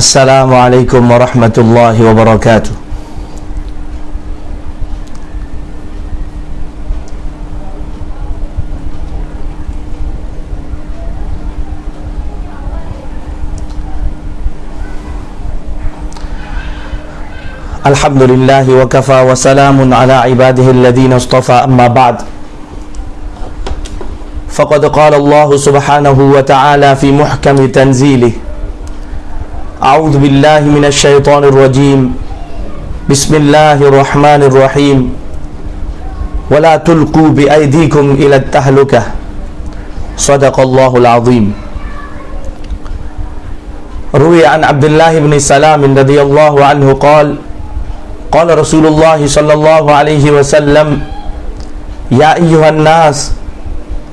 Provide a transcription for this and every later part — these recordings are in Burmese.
السلام عليكم ورحمة الله وبركاته. الحمد لله وكفى وسلام على عباده الذين اصطفى أما بعد. فقد قال الله سبحانه وتعالى في محكم تنزيله أعوذ بالله من الشيطان الرجيم. بسم الله الرحمن الرحيم. ولا تلقوا بأيديكم إلى التهلكة. صدق الله العظيم. روي عن عبد الله بن سلام رضي الله عنه قال قال رسول الله صلى الله عليه وسلم يا أيها الناس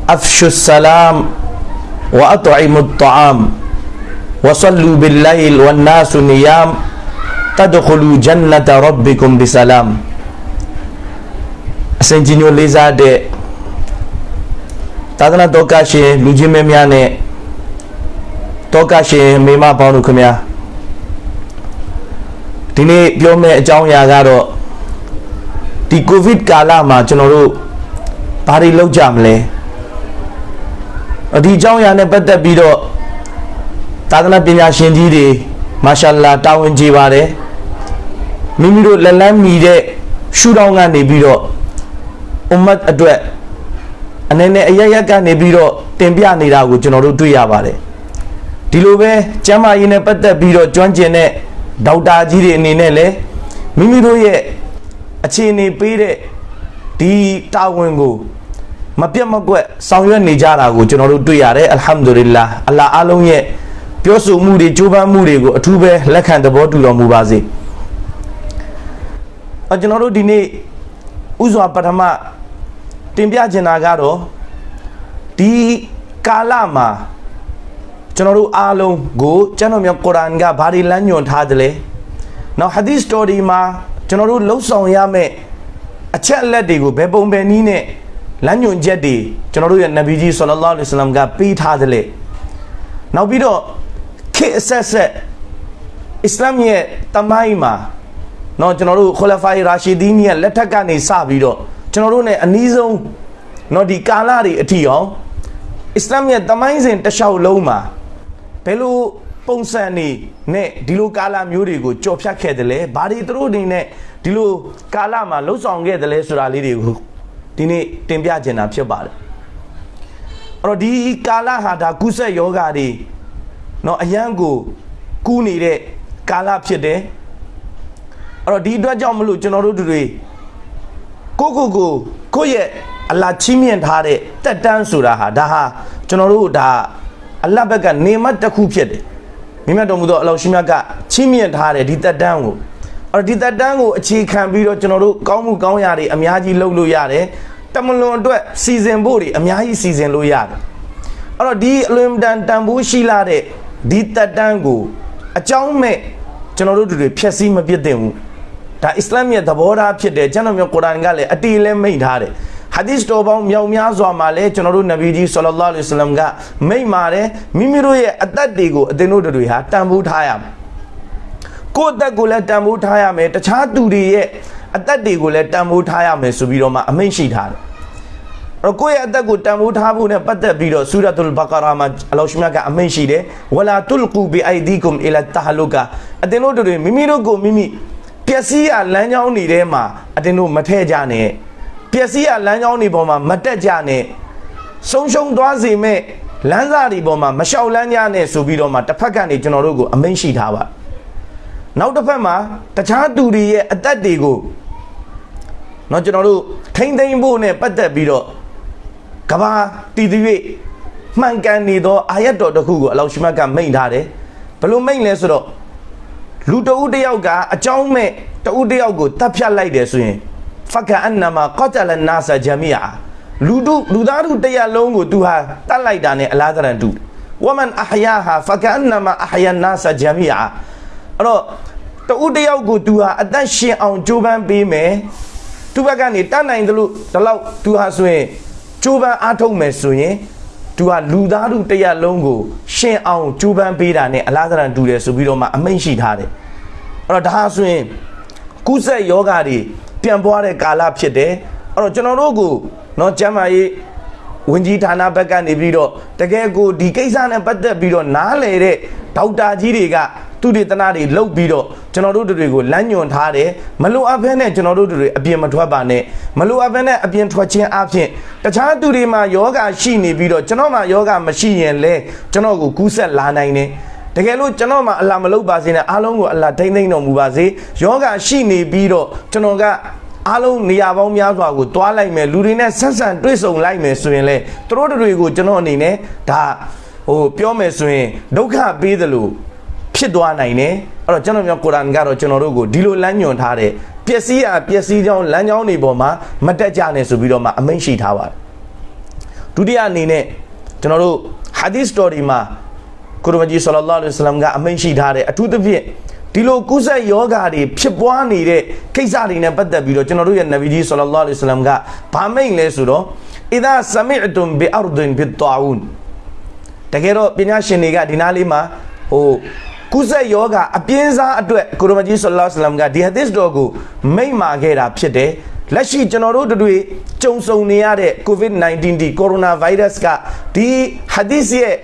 أفشوا السلام وأطعموا الطعام. وصلوا بالليل والناس نيام تدخلوا جنة ربكم بسلام အစဉ်ကြီးညိုလေးစားတဲ့သာသနာတော်ကရှင်လူချင်းမဲများနဲ့တော်ကရှင်မိမပေါင်းတို့ခင်ဗျာဒီနေ့ပြောမယ့်အကြောင်းအရာကတော့ဒီကိုဗစ်ကာလမှာကျွန်တော်တို့ဘာတွေလုပ်ကြမလဲဒီအကြောင်းအရာနဲ့ပတ်သက်ပြီးတော့ သာသနာပညာရှင်ကြီးတွေမာရှာလာတာဝန်ကျေပါတယ်မိမိတို့လက်လန်းမီတဲ့ရှူတောင်းကနေပြီးတော့အွမ်မတ်အတွက်အနေနဲ့အရရက်ကနေပြီးတော့တင်ပြနေတာကိုကျွန်တော်တို့တွေ့ရပါတယ်ဒီလိုပဲကျမ်းမာရေးနဲ့ပတ်သက်ပြီးတော့ကျွမ်းကျင်တဲ့ဒေါက်တာကြီးတွေအနေနဲ့လည်းမိမိတို့ရဲ့အခြေအနေပေးတဲ့ဒီတာဝန်ကိုမပြတ်မကွက်ဆောင်ရွက်နေကြတာကိုကျွန်တော်တို့တွေ့ရတယ်အလ်ဟမ်ဒူလ illah အလ္လာဟ်အားလုံးရဲ့ ပြောဆိုမှုတွေကြိုးပမ်းမှုတွေကိုအထူးပဲလက်ခံသဘောတူတော်မူပါစေ။အကျွန်တော်တို့ဒီနေ့ဥစွာပထမတင်ပြချင်တာကတော့ဒီကာလမှာကျွန်တော်တို့အားလုံးကိုကျွန်တော်မျိုးကုရ်အာန်ကဘာတွေလမ်းညွှန်ထားတယ်လဲ။နောက်ဟာဒီသ်စတိုရီမှာကျွန်တော်တို့လှုပ်ဆောင်ရမယ့်အချက်အလက်တွေကိုဘယ်ပုံဘယ်နည်းနဲ့လမ်းညွှန်ချက်တွေကျွန်တော်တို့ရဲ့နဗီကြီးဆလ္လာလဟ်အလိုင်းဝါဆလမ်ကပေးထားတယ်လေ။နောက်ပြီးတော့ ခေတ်အဆက်ဆက်အစ္စလာမ်ရဲ့တမိုင်းမှာเนาะကျွန်တော်တို့ခလဖိုင်ရာရှီဒီနီရဲ့လက်ထက်ကနေစပြီးတော့ကျွန်တော်တို့ ਨੇ အနည်းဆုံးเนาะဒီကာလတွေအထိအောင်အစ္စလာမ်ရဲ့တမိုင်းစဉ်တစ်လျှောက်လုံးမှာဘယ်လိုပုံစံနေနဲ့ဒီလိုကာလမျိုးတွေကိုကြော်ဖြတ်ခဲ့တယ်လဲဘာတွေသူတို့အနေနဲ့ဒီလိုကာလမှာလှုပ်ဆောင်ခဲ့တယ်လဲဆိုတာလေးတွေကိုဒီနေ့တင်ပြချင်တာဖြစ်ပါတယ်အဲ့တော့ဒီကာလဟာဒါကုဆက်ယောဂါတွေ နော်အရန်ကိုကူးနေတဲ့ကာလဖြစ်တယ်အဲ့တော့ဒီအတွက်ကြောင့်မလို့ကျွန်တော်တို့တွေကိုကိုကိုကိုရဲ့အလာချီးမြှင့်ထားတဲ့တက်တန်းဆိုတာဟာဒါဟာကျွန်တော်တို့ဒါအလတ်ဘက်ကနေမတစ်ခုဖြစ်တယ်မိမတော်မူသောအလောင်းရှိမြတ်ကချီးမြှင့်ထားတဲ့ဒီတက်တန်းကိုအဲ့ဒီတက်တန်းကိုအခြေခံပြီးတော့ကျွန်တော်တို့ကောင်းမှုကောင်းရာတွေအများကြီးလုပ်လို့ရတယ်တမလွန်အတွက်စီစဉ်ဖို့တွေအများကြီးစီစဉ်လို့ရတယ်အဲ့တော့ဒီအလွန်တန်တန်ဖိုးရှိလာတဲ့ ဒီတက်တန်းကိုအကြောင်းမဲ့ကျွန်တော်တို့တွေဖြည့်ဆည်းမပြစ်တင်ဘူးဒါအစ္စလာမ်ရဲ့သဘောထားဖြစ်တယ်ကျွန်တော်မျိုးကုရ်အာန်ကလည်းအတီးလည်းမိတ်ထားတယ်ဟာဒီသ်တော်ပေါင်းမြောက်များစွာမှာလည်းကျွန်တော်တို့နဗီကြီးဆလ္လာလဟ်အလိုင်းဝါဆလမ်ကမိတ်ပါတယ်မိမိတို့ရဲ့အသက်တွေကိုအသင်တို့တွေဟာတန်ဖိုးထားရမယ်ကိုယ့်အသက်ကိုလည်းတန်ဖိုးထားရမယ်တခြားသူတွေရဲ့အသက်တွေကိုလည်းတန်ဖိုးထားရမယ်ဆိုပြီးတော့မှအမိန့်ရှိထားတယ်အဲ့ တော့ကိုယ့်ရဲ့အသက်ကိုတန်ဖိုးထားဖို့နဲ့ပတ်သက်ပြီးတော့ဆူရတ်တုလ်ဘကာရာမှာအလောရှိမြတ်ကအမိန့်ရှိတယ်ဝလာတုလ်ကူဘီအိုင်ဒီကွမ်အီလာတဟလုကာအသင်တို့တွေမိမိတို့ကိုမိမိပျက်စီးရလမ်းကြောင်းတွေထဲမှာအသင်တို့မထဲ့ကြနဲ့ပျက်စီးရလမ်းကြောင်းတွေပေါ်မှာမတက်ကြနဲ့ဆုံးရှုံးသွားစေမဲ့လမ်းစာတွေပေါ်မှာမလျှောက်လန်းကြနဲ့ဆိုပြီးတော့မှတစ်ဖက်ကနေကျွန်တော်တို့ကိုအမိန့်ရှိထားပါနောက်တစ်ဖက်မှာတခြားသူတွေရဲ့အသက်တွေကိုเนาะကျွန်တော်တို့ထိမ့်သိမ့်ဖို့နဲ့ပတ်သက်ပြီးတော့ ကဘာတည်တည်၍မှန်ကန်နေသောအာယတ်တော်တစ်ခုကိုအလောရှိမတ်ကမိန့်ထားတယ်ဘယ်လိုမိန့်လဲဆိုတော့လူတဦးတစ်ယောက်ကအကြောင်းမဲ့တဦးတစ်ယောက်ကိုတတ်ဖြတ်လိုက်တယ်ဆိုရင်ဖကအန်နမာကတလနာဆာဂျမီယာလူတို့လူသားတို့တစ်ရပ်လုံးကိုသူဟာတတ်လိုက်တာနဲ့အလားတရန်တူဝမန်အဟယာဟာဖကအန်နမာအဟယာနာဆာဂျမီယာအဲ့တော့တဦးတစ်ယောက်ကိုသူဟာအသက်ရှင်အောင်ကြိုးပမ်းပေးမယ်သူဘက်ကနေတတ်နိုင်သလိုဒီလောက်သူဟာဆိုရင် ကြိုးပမ်းအားထုတ်မယ်ဆိုရင်သူဟာလူသားတို့တစ်ရပ်လုံးကိုရှင်အောင်ကြိုးပမ်းပေးတာနဲ့အလားတရန်တူတယ်ဆိုပြီးတော့မှအမိန့်ရှိထားတယ်အဲ့တော့ဒါဟာဆိုရင် ကုသယောဂါတွေပြန်ပွားတဲ့ကာလဖြစ်တယ်အဲ့တော့ကျွန်တော်တို့ကိုเนาะကျမ်းမာရေးဝင်ကြီးဌာနဘက်ကနေပြီးတော့တကယ်ကိုဒီကိစ္စနဲ့ပတ်သက်ပြီးတော့နားလေတဲ့ဒေါက်တာကြီးတွေက သူတေသနာတွေလုပ်ပြီးတော့ကျွန်တော်တို့တွေကိုလမ်းညွန်ထားတယ်မလိုအပ်ဘဲနဲ့ကျွန်တော်တို့တွေအပြင်မထွက်ပါနဲ့မလိုအပ်ဘဲနဲ့အပြင်ထွက်ခြင်းအပြင်တခြားသူတွေမှာယောဂရှိနေပြီးတော့ကျွန်တော်မှာယောဂမရှိရင်လဲကျွန်တော်ကိုကူးဆက်လာနိုင်တယ်တကယ်လို့ကျွန်တော်မှအလာမလုပ်ပါစေနဲ့အားလုံးကိုအလာထိမ့်သိမ့်တော်မူပါစေယောဂရှိနေပြီးတော့ကျွန်တော်ကအားလုံးနေရာပေါင်းများစွာကိုတွားလိုက်မယ်လူတွေနဲ့ဆက်ဆံတွေ့ဆုံလိုက်မယ်ဆိုရင်လေသူတို့တွေကိုကျွန်တော်အနေနဲ့ဒါဟိုပြောမယ်ဆိုရင်ဒုက္ခပေးသလို ဖြစ်သွားနိုင်တယ်အဲ့တော့ကျွန်တော်ပြောကုရ်အာန်ကတော့ကျွန်တော်တို့ကိုဒီလိုလမ်းညွှန်ထားတယ်ပျက်စီးရပျက်စီးကြောင်းလမ်းကြောင်းတွေပေါ်မှာမတက်ကြနဲ့ဆိုပြီးတော့မှအမိန့်ရှိထားပါတယ်ဒုတိယအနေနဲ့ကျွန်တော်တို့ဟာဒီသ်စတော်ဒီမှာကုရ်မကြီးဆလ္လာလဟ်အလိုင်းဝါဆလမ်ကအမိန့်ရှိထားတယ်အထူးသဖြင့်ဒီလိုကုသယောဂါတွေဖြစ်ပွားနေတဲ့ကိစ္စတွေနဲ့ပတ်သက်ပြီးတော့ကျွန်တော်တို့ရဲ့နဗီကြီးဆလ္လာလဟ်အလိုင်းဝါဆလမ်ကဗာမိန့်လဲဆိုတော့အီဒါဆမီအတုမ်ဘီအာရဒင်ဘီတာဝန်တကယ်တော့ပညာရှင်တွေကဒီနားလေးမှာဟို ကုသယောဂါအပြင်းစားအတွက်ကုရ်မကြီးဆလ္လာလဟ်အလိုင်းဝါဆလမ်ကဒီဟာဒီသ်တော်ကိုမိန့်မာခဲ့တာဖြစ်တယ်လက်ရှိကျွန်တော်တို့တို့ကြုံဆုံနေရတဲ့ COVID-19 ဒီကိုရိုနာဗိုင်းရပ်စ်ကဒီဟာဒီသ်ရဲ့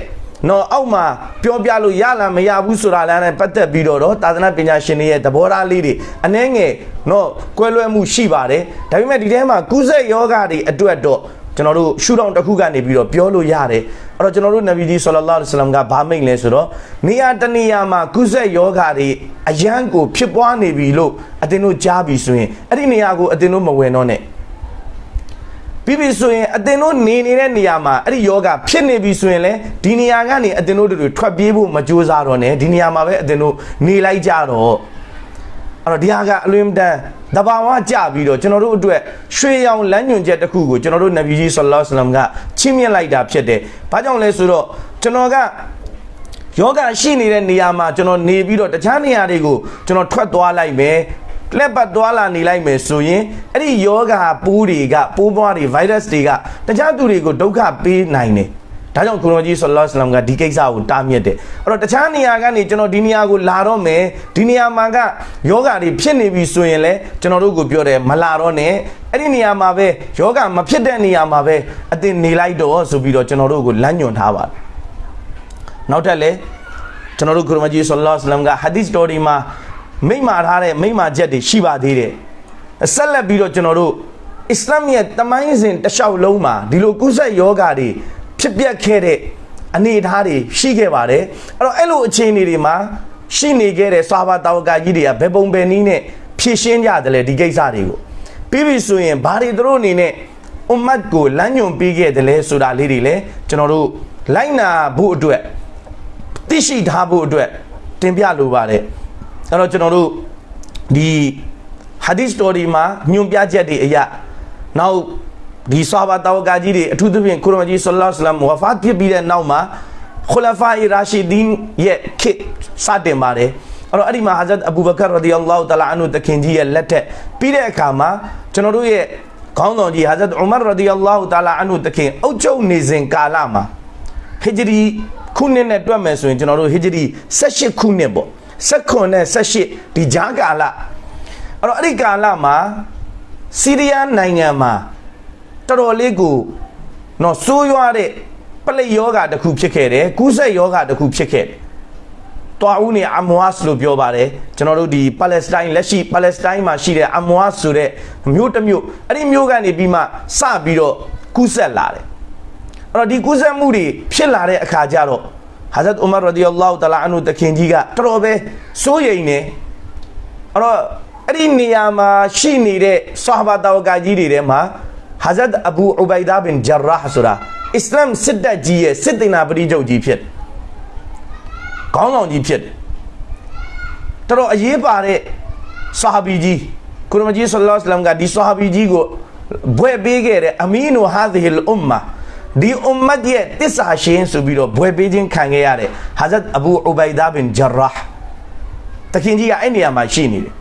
နော်အောက်မှာပြောပြလို့ရလားမရဘူးဆိုတာလည်းနဲ့ပတ်သက်ပြီးတော့တော့သာသနာပညာရှင်တွေရဲ့သဘောထားလေးတွေအနှဲငယ်နော်ကွဲလွဲမှုရှိပါတယ်ဒါပေမဲ့ဒီထဲမှာကုသယောဂတွေအတွက်တော့ ကျွန်တော်တို့ရှုထောင့်တစ်ခုကနေပြီးတော့ပြောလို့ရတယ်အဲ့တော့ကျွန်တော်တို့နဗီကြီးဆလ္လာလဟ်အလัยဟိဝါစလမ်ကဗာမိတ်လဲဆိုတော့နေရာတနေရာမှာကုသယောဂတွေအယံကိုဖြစ်ပွားနေပြီလို့အတင်းတို့ကြားပြီဆိုရင်အဲ့ဒီနေရာကိုအတင်းတို့မဝင်တော့နဲ့ပြီးပြီဆိုရင်အတင်တို့နေနေတဲ့နေရာမှာအဲ့ဒီယောဂဖြစ်နေပြီဆိုရင်လည်းဒီနေရာကနေအတင်တို့တွေထွက်ပြေးဖို့မကြိုးစားတော့နဲ့ဒီနေရာမှာပဲအတင်တို့နေလိုက်ကြတော့ အဲ့တော့ဒီဟာကအလွင်တန်တဘာဝကြပြီးတော့ကျွန်တော်တို့အတွက်ရွှေရောင်လမ်းညွန်ချက်တစ်ခုကိုကျွန်တော်တို့နဗီကြီးဆလ္လာလဟ်အလัยဟိဝါစလမ်ကချင်းမြင့်လိုက်တာဖြစ်တယ်။ဘာကြောင့်လဲဆိုတော့ကျွန်တော်ကယောဂရှိနေတဲ့နေရာမှာကျွန်တော်နေပြီးတော့တခြားနေရာတွေကိုကျွန်တော်ထွက်သွားလိုက်မယ်လက်ပတ်သွားလာနေလိုက်မယ်ဆိုရင်အဲ့ဒီယောဂပိုးတွေကပိုးပွားတွေ virus တွေကတခြားသူတွေကိုဒုက္ခပေးနိုင်တယ် ဒါကြောင့်ကုရောကြီးဆလ္လာလဟ်အလัยဟိဝါစလမ်ကဒီကိစ္စကိုတားမြစ်တယ်အဲ့တော့တခြားနေရာကနေကျွန်တော်ဒီနေရာကိုလာတော့မယ်ဒီနေရာမှာကယောဂတွေဖြစ်နေပြီဆိုရင်လည်းကျွန်တော်တို့ကိုပြောတယ်မလာတော့နဲ့အဲ့ဒီနေရာမှာပဲယောဂမဖြစ်တဲ့နေရာမှာပဲအတင်နေလိုက်တော့ဆိုပြီးတော့ကျွန်တော်တို့ကိုလမ်းညွှန်ထားပါတယ်နောက်ထပ်လည်းကျွန်တော်တို့ကုရောကြီးဆလ္လာလဟ်အလัยဟိဝါစလမ်ကဟာဒီသ်တော်ဒီမှာမိမ့်မာထားတဲ့မိမ့်မာချက်တွေရှိပါသေးတယ်ဆက်လက်ပြီးတော့ကျွန်တော်တို့အစ္စလာမ်ရဲ့တမိုင်းစဉ်တစ်လျှောက်လုံးမှာဒီလိုကုသယောဂါတွေ ဖြစ်ပျက်ခဲ့တဲ့အနေအထားတွေရှိခဲ့ပါတယ်အဲ့တော့အဲ့လိုအခြေအနေတွေမှာရှိနေခဲ့တဲ့ဆွာဘာတောဝကာကြီးတွေကဘယ်ပုံဘယ်နည်းနဲ့ဖြည့်ရှင်းကြတယ်လေဒီကိစ္စတွေကိုပြီးပြီဆိုရင်ဘာတွေသူတို့အနေနဲ့အွမ်မတ်ကိုလမ်းညွန်ပေးခဲ့တယ်လဲဆိုတာလေးတွေလည်းကျွန်တော်တို့လိုက်နာဖို့အတွက်သိရှိထားဖို့အတွက်တင်ပြလိုပါတယ်အဲ့တော့ကျွန်တော်တို့ဒီဟာဒီသ်စတိုရီမှာညွန်ပြချက်တွေအရာနောက် ဒီဆာဘာတောကာကြီးတွေအထူးသဖြင့်ကုရ်မကြီးဆလ္လာလဟ်အလัยဟိဝါဖတ်ဖြစ်ပြီးတဲ့နောက်မှာခူလာဖာအီရာရှီဒင်ရဲ့ခေတ်စတင်ပါတယ်အဲ့တော့အဲ့ဒီမှာဟာဇတ်အဘူဘကာရဒီအလ္လာဟူတလာအန်ဟူတခင်ကြီးရဲ့လက်ထက်ပြီးတဲ့အခါမှာကျွန်တော်တို့ရဲ့ခေါင်းဆောင်ကြီးဟာဇတ်ဥမာရဒီအလ္လာဟူတလာအန်ဟူတခင်အုပ်ချုပ်နေစဉ်ကာလမှာဟီဂျရီခုနှစ်နဲ့တွက်မယ်ဆိုရင်ကျွန်တော်တို့ဟီဂျရီ18ခုနှစ်ပေါ့16နဲ့18ဒီဂျာကာလအဲ့တော့အဲ့ဒီကာလမှာစီးရီးယားနိုင်ငံမှာ တော်တော်လေးကိုနော်စိုးရွားတဲ့ပလိယောဂါတစ်ခုဖြစ်ခဲ့တယ်ကူးဆက်ယောဂါတစ်ခုဖြစ်ခဲ့တယ်တွာဦးနေအမွားစ်လို့ပြောပါတယ်ကျွန်တော်တို့ဒီပါလက်စတိုင်းလက်ရှိပါလက်စတိုင်းမှာရှိတဲ့အမွားဆိုတဲ့မြို့တစ်မြို့အဲ့ဒီမြို့ကနေပြီးမှစပြီးတော့ကူးဆက်လာတယ်အဲ့တော့ဒီကူးဆက်မှုတွေဖြစ်လာတဲ့အခါကျတော့ဟာဇတ်ဥမာရဒီအလ္လာဟူတလာအန်ဟူတခင်ကြီးကတော်တော်ပဲစိုးရိမ်နေအဲ့တော့အဲ့ဒီနေရာမှာရှိနေတဲ့ဆာဟာဘာတောကာကြီးတွေထဲမှာ ဟာဇတ်အဘူဥဘိုင်ဒါဘင်ဂျရာဆိုတာအစ္စလာမ်စစ်တပ်ကြီးရဲ့စစ်တေနာပရိချုပ်ကြီးဖြစ်ခေါင်းဆောင်ကြီးဖြစ်တတော်တော်အရေးပါတဲ့ဆာဟာဘီကြီးကုရမကြီးဆလ္လာလဟ်အလัยဟိဝါစလမ်ကဒီဆာဟာဘီကြီးကိုဘွဲ့ပေးခဲ့တဲ့အမီနူဟာဒီဟီလ်အွမ်မာဒီအွမ်မတ်ရဲ့တစ္ဆာရှင်ဆိုပြီးတော့ဘွဲ့ပေးခြင်းခံခဲ့ရတဲ့ဟာဇတ်အဘူအူဘိုင်ဒါဘင်ဂျရာဟ်တခင်ကြီးကအဲ့နေရာမှာရှိနေတယ်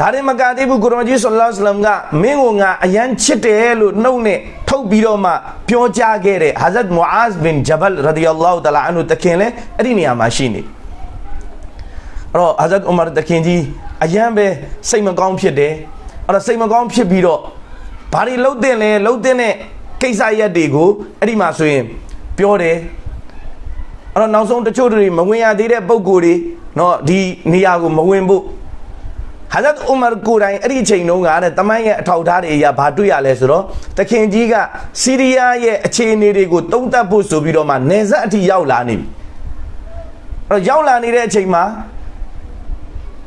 ဒါရင်မကသေးဘူးကုရမကြီးဆလ္လာလဟ်အလัยဟိဝါစလမ်ကမင်းကိုငါအယမ်းချစ်တယ်လို့နှုတ်နဲ့ထုတ်ပြီးတော့မှပြောကြားခဲ့တဲ့ဟာဇတ်မူအာဇ်ဘင်ဂျဘလ်ရဒီယல்லாဟူတအာလာအန်ဟူတခင်လည်းအဲ့ဒီနေရာမှာရှိနေတယ်အဲ့တော့ဟာဇတ်ဥမာတခင်ကြီးအယမ်းပဲစိတ်မကောင်းဖြစ်တယ်အဲ့တော့စိတ်မကောင်းဖြစ်ပြီးတော့ဘာတွေလှုပ်တဲ့လဲလှုပ်တဲ့နဲ့ကိစ္စရက်တွေကိုအဲ့ဒီမှာဆိုရင်ပြောတယ်အဲ့တော့နောက်ဆုံးတချို့တွေမဝင်ရသေးတဲ့ပုံကိုယ်တွေเนาะဒီနေရာကိုမဝင်ဖို့ ဟာဇတ်ဥမာကိုယ်တိုင်အဲ့ဒီအချိန်တုန်းကတဲ့တမန်ရဲ့အထောက်ထားတွေအရာဘာတွေ့ရလဲဆိုတော့တခင်ကြီးကစီးရီးယားရဲ့အခြေအနေတွေကိုတုံးတက်ဖို့ဆိုပြီးတော့မှနေဆက်အထိရောက်လာနေပြီအဲ့တော့ရောက်လာနေတဲ့အချိန်မှာ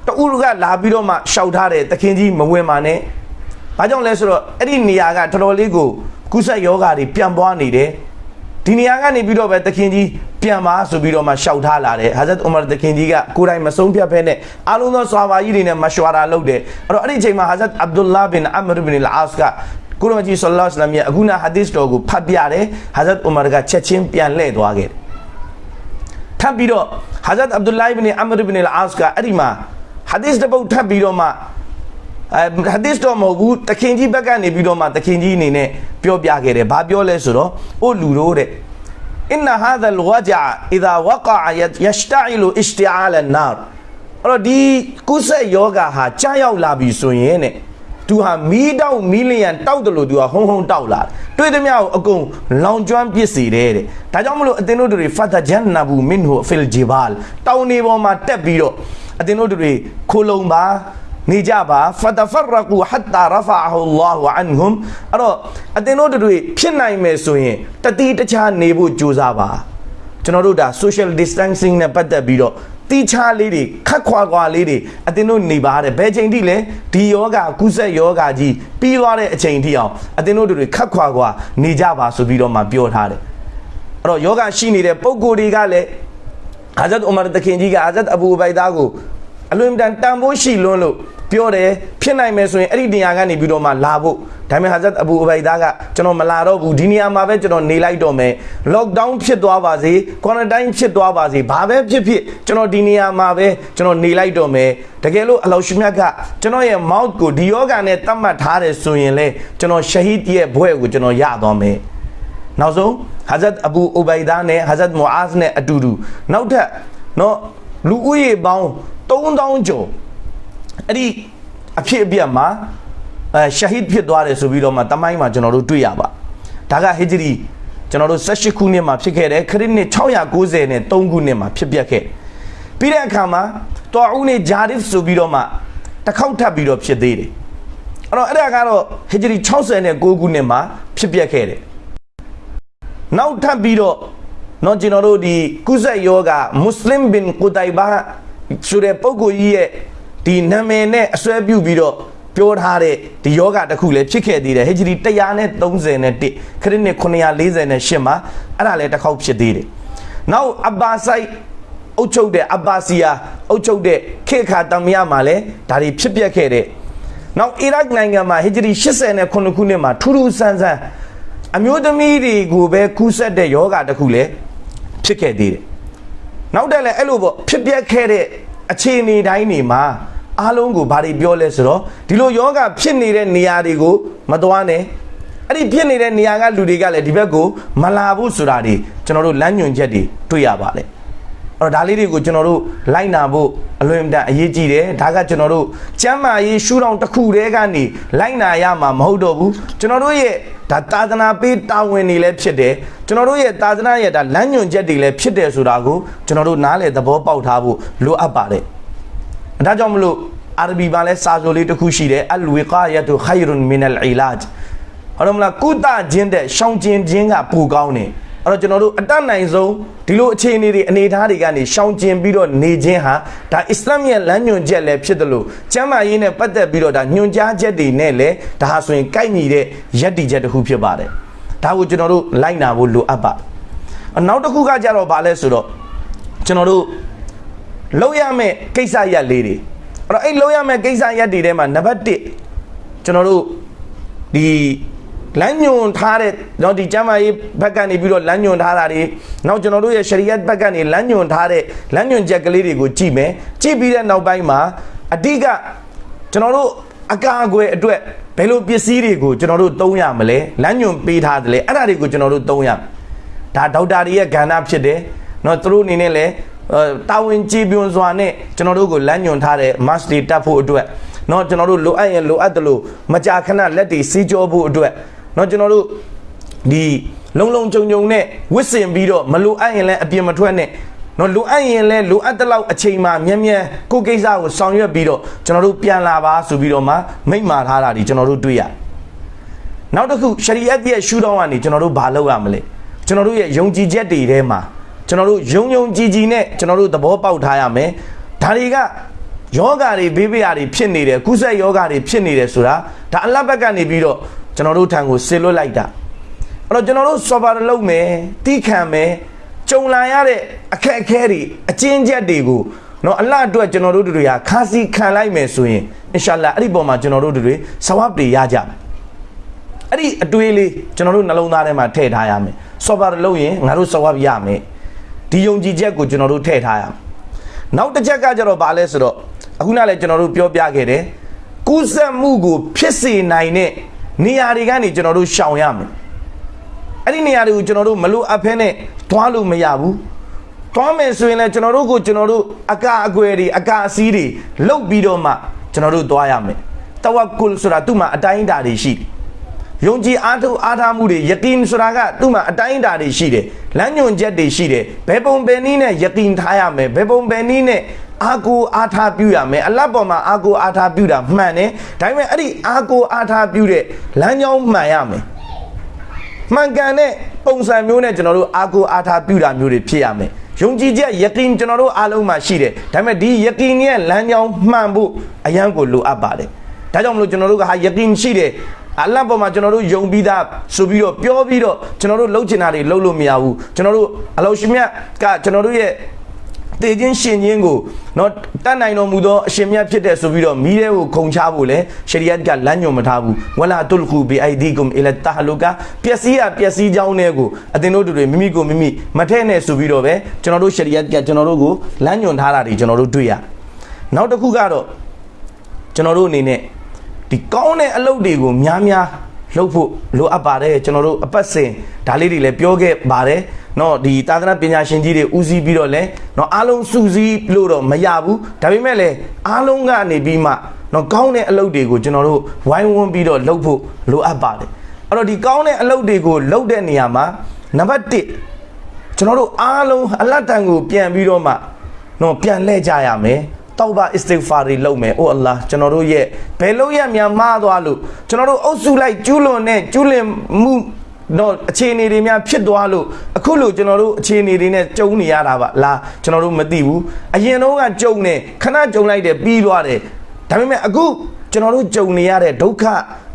တူကလာပြီးတော့မှရှောက်ထားတယ်တခင်ကြီးမဝင်ပါနဲ့။ဘာကြောင့်လဲဆိုတော့အဲ့ဒီနေရာကတော်တော်လေးကိုကုဆက်ယောဂါတွေပြန်ပွားနေတယ်။ ဒီနေရာကနေပြီးတော့ပဲတခင်ကြီးပြန်ပါဆိုပြီးတော့မှရှောက်ထားလာတယ်။ဟာဇတ်ဥမာတခင်ကြီးကကိုယ်တိုင်မဆုံးဖြတ်ဖဲနဲ့အားလုံးသောဆွာဘာကြီးတွေနဲ့မရှွာရာလုပ်တယ်။အဲ့တော့အဲ့ဒီအချိန်မှာဟာဇတ်အဗ်ဒူလာဘင်အမရဘင်အလ်အာစ်ကကိုရမကြီးဆလ္လာလဟ်အလัยဟိဝါစလမ်ရဲ့အခုနာဟာဒီစ်တော်ကိုဖတ်ပြတယ်။ဟာဇတ်ဥမာကချက်ချင်းပြန်လှည့်သွားခဲ့တယ်။ထပ်ပြီးတော့ဟာဇတ်အဗ်ဒူလာဘင်အမရဘင်အလ်အာစ်ကအဲ့ဒီမှာဟာဒီစ်တစ်ပုဒ်ထပ်ပြီးတော့မှ အဲဟာဒီစ်တော့မဟုတ်ဘူးတခင်ကြီးဘက်ကနေပြီးတော့မှတခင်ကြီးအနေနဲ့ပြောပြခဲ့တယ်ဘာပြောလဲဆိုတော့အိုလူတို့တဲ့ إن هذا الوجع إذا وقع يشتعل اشتعال النار အဲ့တော့ဒီကုဆက်ယောဂဟာကြားရောက်လာပြီဆိုရင်တဲ့သူဟာမီးတောက်မီးလျံတောက်တယ်လို့သူကဟုံဟုံတောက်လာတယ်တွေ့သမျှကိုအကုန်လောင်ကျွမ်းပစ်စေတယ်တဲ့ဒါကြောင့်မလို့အသင်တို့တွေဖတ်တဂျန်နဘူမင်ဟူဖီလ်ဂျီဘာလ်တောင်နေပေါ်မှာတက်ပြီးတော့အသင်တို့တွေခိုလုံပါ နေကြပါဖတဖရကူဟတ်တာရဖာဟူလာဟူအန်ဟွမ်အဲ့တော့အသင်တို့တွေဖြစ်နိုင်မယ်ဆိုရင်တတိတခြားနေဖို့ကြိုးစားပါကျွန်တော်တို့ဒါ social distancing နဲ့ပတ်သက်ပြီးတော့တီချာလေးတွေခက်ခွာခွာလေးတွေအတင်းတို့နေပါတယ်ဘယ်ချိန်ထိလဲဒီယောဂကုဆက်ယောဂကြီးပြီးသွားတဲ့အချိန်ထိအောင်အတင်းတို့တွေခက်ခွာခွာနေကြပါဆိုပြီးတော့မှပြောထားတယ်အဲ့တော့ယောဂရှိနေတဲ့ပုံကိုယ်တွေကလည်းအာဇတ်ဥမာတခင်ကြီးကအာဇတ်အဘူဘိုင်သားကို အလွန်တန်တန်ဖိုးရှိလွန်းလို့ပြောတယ်ဖြစ်နိုင်မယ်ဆိုရင်အဲ့ဒီနေရာကနေပြီးတော့မှလာဖို့ဒါပေမဲ့ဟာဇတ်အဘူအဘိုင်ဒါကကျွန်တော်မလာတော့ဘူးဒီနေရာမှာပဲကျွန်တော်နေလိုက်တော့မယ်လော့ခ်ဒေါင်းဖြစ်သွားပါစေ quarantine ဖြစ်သွားပါစေဘာပဲဖြစ်ဖြစ်ကျွန်တော်ဒီနေရာမှာပဲကျွန်တော်နေလိုက်တော့မယ်တကယ်လို့အလောရှိမြတ်ကကျွန်တော်ရဲ့ mouth ကိုဒီယောဂာနဲ့တတ်မှတ်ထားတယ်ဆိုရင်လေကျွန်တော်ရှဟီဒ်ရဲ့ဘွဲ့ကိုကျွန်တော်ရသွားမယ်နောက်ဆုံးဟာဇတ်အဘူအဘိုင်ဒါနဲ့ဟာဇတ်မူအာဇ်နဲ့အတူတူနောက်ထပ်နော် လူဦးရေပေါင်း3000ကျော်အဲ့ဒီအဖြစ်အပျက်မှာအဲရှဟီဒ်ဖြစ်သွားတယ်ဆိုပြီးတော့မှတမိုင်းမှာကျွန်တော်တို့တွေ့ရပါဒါကဟီဂျရီကျွန်တော်တို့18ခုနှစ်မှာဖြစ်ခဲ့တယ်ခရစ်နှစ်690နဲ့3ခုနှစ်မှာဖြစ်ပျက်ခဲ့ပြီးတဲ့အခါမှာတော်ဦးနေဂျာရစ်ဆိုပြီးတော့မှတစ်ခေါက်ထပ်ပြီးတော့ဖြစ်သေးတယ်အဲ့တော့အဲ့ဒါကတော့ဟီဂျရီ69ခုနှစ်မှာဖြစ်ပျက်ခဲ့တယ်နောက်ထပ်ပြီးတော့ နော်ကျွန်တော်တို့ဒီကုဇက်ယောဂမွတ်စလင်ဘင်ကူတိုင်ဘာဆိုတဲ့ပုဂ္ဂိုလ်ကြီးရဲ့ဒီနာမည်နဲ့အစွဲပြုပြီးတော့ပြောထားတဲ့ဒီယောဂတစ်ခုလည်းဖြစ်ခဲ့သေးတယ်ဟေဂျရီ131ခရစ်နှစ်948မှာအဲ့ဒါလည်းတစ်ခေါက်ဖြစ်သေးတယ်နောက်အဘာဆိုင်အုတ်ချုပ်တဲ့အဘာစီယာအုတ်ချုပ်တဲ့ခေခါတမယမှာလည်းဒါတွေဖြစ်ပျက်ခဲ့တဲ့နောက်အီရတ်နိုင်ငံမှာဟေဂျရီ89ခုနှစ်မှာထူးထူးဆန်းဆန်းအမျိုးသမီးတွေကိုပဲကူးဆက်တဲ့ယောဂတစ်ခုလည်း ဖြစ်ခဲ့သေးတယ်နောက်တက်လည်းအဲ့လိုပေါ့ဖြစ်ပျက်ခဲ့တဲ့အခြေအနေတိုင်းတွေမှာအားလုံးကိုဘာတွေပြောလဲဆိုတော့ဒီလိုယောဂဖြစ်နေတဲ့နေရာတွေကိုမသွားနဲ့အဲ့ဒီဖြစ်နေတဲ့နေရာကလူတွေကလည်းဒီဘက်ကိုမလာဘူးဆိုတာတွေကျွန်တော်တို့လမ်းညွှန်ချက်တွေတွေ့ရပါတယ်အဲ့ တော့ဒါလေးတွေကိုကျွန်တော်တို့လိုက်နာဖို့အလွန်တန်အရေးကြီးတယ်ဒါကကျွန်တော်တို့ကျမ်းမာရေးရှုထောင့်တစ်ခုတည်းကနေလိုက်နာရမှာမဟုတ်တော့ဘူးကျွန်တော်တို့ရဲ့ဒါသာသနာပေးတာဝန်တွေလည်းဖြစ်တယ်ကျွန်တော်တို့ရဲ့သာသနာရဲ့ဒါလမ်းညွှန်ချက်တွေလည်းဖြစ်တယ်ဆိုတာကိုကျွန်တော်တို့နားလည်သဘောပေါက်ထားဖို့လိုအပ်ပါတယ်ဒါကြောင့်မလို့အာရဘီမှာလဲစာဆိုလေးတစ်ခုရှိတယ်အလ်ဝီကာယတုခိုင်ရွန်မင်အလ်အီလာဂျ်ဟုတ်တယ်မလားကုသခြင်းတဲ့ရှောင်ကျင်ခြင်းကပိုကောင်းတယ် အဲ့တော့ကျွန်တော်တို့အတတ်နိုင်ဆုံးဒီလိုအခြေအနေတွေအနေအထားတွေကနေရှောင်ကျင်ပြီးတော့နေခြင်းဟာဒါအစ္စလာမ်ရဲ့လမ်းညွှန်ချက်လည်းဖြစ်တယ်လို့ကျမ်းမာရေးနဲ့ပတ်သက်ပြီးတော့ဒါညွှန်ကြားချက်တွေနဲ့လည်းဒါဟာဆိုရင်ကိုက်ညီတဲ့ယက်တီချက်တစ်ခုဖြစ်ပါတယ်ဒါကိုကျွန်တော်တို့လိုက်နာဖို့လိုအပ်ပါနောက်တစ်ခုကကြတော့ဗာလဲဆိုတော့ကျွန်တော်တို့လောက်ရမယ့်ကိစ္စရက်လေးတွေအဲ့တော့အဲ့လောက်ရမယ့်ကိစ္စရက်တွေထဲမှာနံပါတ်1ကျွန်တော်တို့ဒီ လမ်းညွန်ထားတဲ့เนาะဒီကျမ်းမာရေးဘက်ကနေပြီးတော့လမ်းညွန်ထားတာတွေနောက်ကျွန်တော်တို့ရဲ့ရှရီယတ်ဘက်ကနေလမ်းညွန်ထားတဲ့လမ်းညွန်ချက်ကလေးတွေကိုကြည့်မယ်ကြည့်ပြီးတဲ့နောက်ပိုင်းမှာအဓိကကျွန်တော်တို့အကာအကွယ်အတွက်ဘယ်လိုပစ္စည်းတွေကိုကျွန်တော်တို့သုံးရမလဲလမ်းညွန်ပေးထားတယ်လေအဲ့ဒါတွေကိုကျွန်တော်တို့သုံးရမယ်ဒါဒေါက်တာတွေရဲ့ကဏ္ဍဖြစ်တယ်เนาะသူတို့အနေနဲ့လည်းအဲတာဝန်ကြည်ပြွန်စွာနဲ့ကျွန်တော်တို့ကိုလမ်းညွန်ထားတဲ့ mass တွေတက်ဖို့အတွက်เนาะကျွန်တော်တို့လိုအပ်ရင်လိုအပ်တယ်လို့မကြာခဏလက်တွေစီးကြောဖို့အတွက် เนาะကျွန်တော်တို့ဒီလုံလုံကြုံကြုံနဲ့ဝစ်စင်ပြီးတော့မလိုအပ်ရင်လည်းအပြင်မထွက်နဲ့နော်လိုအပ်ရင်လည်းလိုအပ်တဲ့လောက်အချိန်မှမြန်မြန်ကိုယ်ကိစ္စကိုဆောင်ရွက်ပြီးတော့ကျွန်တော်တို့ပြန်လာပါဆိုပြီးတော့မှမိန့်မာထားတာဒီကျွန်တော်တို့တွေ့ရနောက်တစ်ခုရှရီယတ်ရဲ့ရှုထောင့်ကနေကျွန်တော်တို့ဘာလုပ်ရမလဲကျွန်တော်တို့ရဲ့ယုံကြည်ချက်တွေထဲမှာကျွန်တော်တို့ယုံယုံကြည်ကြည်နဲ့ကျွန်တော်တို့သဘောပေါက်ထားရမယ်ဒါတွေကယောဂါတွေဘေးဘေးရာတွေဖြစ်နေတယ်ကုသယောဂါတွေဖြစ်နေတယ်ဆိုတာဒါအလတ်ဘက်ကနေပြီးတော့ ကျွန်တော်တို့ထံကိုဆေလွတ်လိုက်တာအဲ့တော့ကျွန်တော်တို့စော်ပါလုပ်မယ်တီးခံမယ်ကြုံလာရတဲ့အခက်အခဲတွေအကျဉ်းချက်တွေကိုနော်အလတ်အတွက်ကျွန်တော်တို့တွေဟာခါစီခံလိုက်မယ်ဆိုရင်အင်ရှာလာအဲ့ဒီပုံမှာကျွန်တော်တို့တွေဆဝပ်တွေရကြမယ်အဲ့ဒီအတွေးလေးကျွန်တော်တို့နှလုံးသားထဲမှာထည့်ထားရမယ်စော်ပါလုပ်ရင်ငါတို့ဆဝပ်ရမယ်ဒီယုံကြည်ချက်ကိုကျွန်တော်တို့ထည့်ထားရမယ်နောက်တစ်ချက်ကကျတော့ဗာလဲဆိုတော့အခုနလည်းကျွန်တော်တို့ပြောပြခဲ့တယ်ကူးစက်မှုကိုဖြစ်စေနိုင်တဲ့ နေရာတွေကနေကျွန်တော်တို့ရှောင်ရမယ်အဲ့ဒီနေရာတွေကိုကျွန်တော်တို့မလို့အပ်ဖဲနဲ့သွားလို့မရဘူးသွားမယ်ဆိုရင်လည်းကျွန်တော်တို့ကိုကျွန်တော်တို့အကအကွယ်တွေအကအစည်းတွေလုတ်ပြီးတော့မှကျွန်တော်တို့သွားရမယ်တဝကုလဆိုတာသူ့မှာအတိုင်းအတာတွေရှိတယ်ယုံကြည်အားထုတ်အားထားမှုတွေယကင်ဆိုတာကသူ့မှာအတိုင်းအတာတွေရှိတယ်လမ်းညွန်ချက်တွေရှိတယ်ဘယ်ပုံဘယ်နည်းနဲ့ယကင်ထားရမယ်ဘယ်ပုံဘယ်နည်းနဲ့ အာကိုအားထားပြုရမယ်အလတ်ပေါ်မှာအာကိုအားထားပြုတာမှန်တယ်ဒါပေမဲ့အဲ့ဒီအာကိုအားထားပြုတဲ့လမ်းကြောင်းမှန်ရမယ်မှန်ကန်တဲ့ပုံစံမျိုးနဲ့ကျွန်တော်တို့အာကိုအားထားပြုတာမျိုးတွေဖြစ်ရမယ်ယုံကြည်ချက်ယကင်ကျွန်တော်တို့အားလုံးမှာရှိတယ်ဒါပေမဲ့ဒီယကင်ရဲ့လမ်းကြောင်းမှန်ဖို့အရန်ကိုလိုအပ်ပါတယ်ဒါကြောင့်မလို့ကျွန်တော်တို့ကဟာယကင်ရှိတယ်အလတ်ပေါ်မှာကျွန်တော်တို့ယုံပြီးသားဆိုပြီးတော့ပြောပြီးတော့ကျွန်တော်တို့လှုပ်ချင်တာတွေလှုပ်လို့မရဘူးကျွန်တော်တို့အလောရှင်မြတ်ကကျွန်တော်တို့ရဲ့ သေခြင်းရှင်ခြင်းကိုနော်တတ်နိုင်တော်မူသောအရှင်မြတ်ဖြစ်တဲ့ဆိုပြီးတော့မိတဲ့ကိုခုံချဖို့လဲရှရီယတ်ကလမ်းညွှန်မထားဘူးဝလာတုလ်ခုဘီအိုင်ဒီကွမ်အီလတ်တာဟလူကာပျက်စီးရပျက်စီးကြောင်းတွေကိုအသင်တို့တွေမိမိကိုမိမိမထဲ့နဲ့ဆိုပြီးတော့ပဲကျွန်တော်တို့ရှရီယတ်ကကျွန်တော်တို့ကိုလမ်းညွှန်ထားတာတွေကျွန်တော်တို့တွေ့ရနောက်တစ်ခုကတော့ကျွန်တော်တို့အနေနဲ့ဒီကောင်းတဲ့အလုပ်တွေကိုများများလုပ်ဖို့လိုအပ်ပါတယ်ကျွန်တော်တို့အပတ်စဉ်ဒါလေးတွေလည်းပြောခဲ့ပါတယ် เนาะဒီသာသနာပညာရှင်ကြီးတွေဦးစီးပြီးတော့လဲเนาะအားလုံးစုစည်းလို့တော့မရဘူးဒါပေမဲ့လည်းအားလုံးကနေပြီးမှเนาะကောင်းတဲ့အလုပ်တွေကိုကျွန်တော်တို့ဝိုင်းဝန်းပြီးတော့လုပ်ဖို့လိုအပ်ပါတယ်အဲ့တော့ဒီကောင်းတဲ့အလုပ်တွေကိုလုပ်တဲ့နေရာမှာနံပါတ်1ကျွန်တော်တို့အားလုံးအလတ်တန်ကိုပြန်ပြီးတော့မှเนาะပြန်လှည့်ကြရမယ်တောဘာအစ္စတိဂ်ဖာတွေလုပ်မယ်အိုအလ္လာဟ်ကျွန်တော်တို့ရဲ့ဘယ်လို့ရများမှားသွားလို့ကျွန်တော်တို့အုပ်စုလိုက်ကျူးလွန်တဲ့ကျူးလွန်မှု တော့အခြေအနေတွေများဖြစ်သွားလို့အခုလို့ကျွန်တော်တို့အခြေအနေတွေနဲ့ကြုံနေရတာပါလားကျွန်တော်တို့မသိဘူးအရင်တော့ကကြုံနေခဏကြုံလိုက်တယ်ပြီးသွားတယ်ဒါပေမဲ့အခုကျွန်တော်တို့ကြုံနေရတဲ့ဒုက္ခ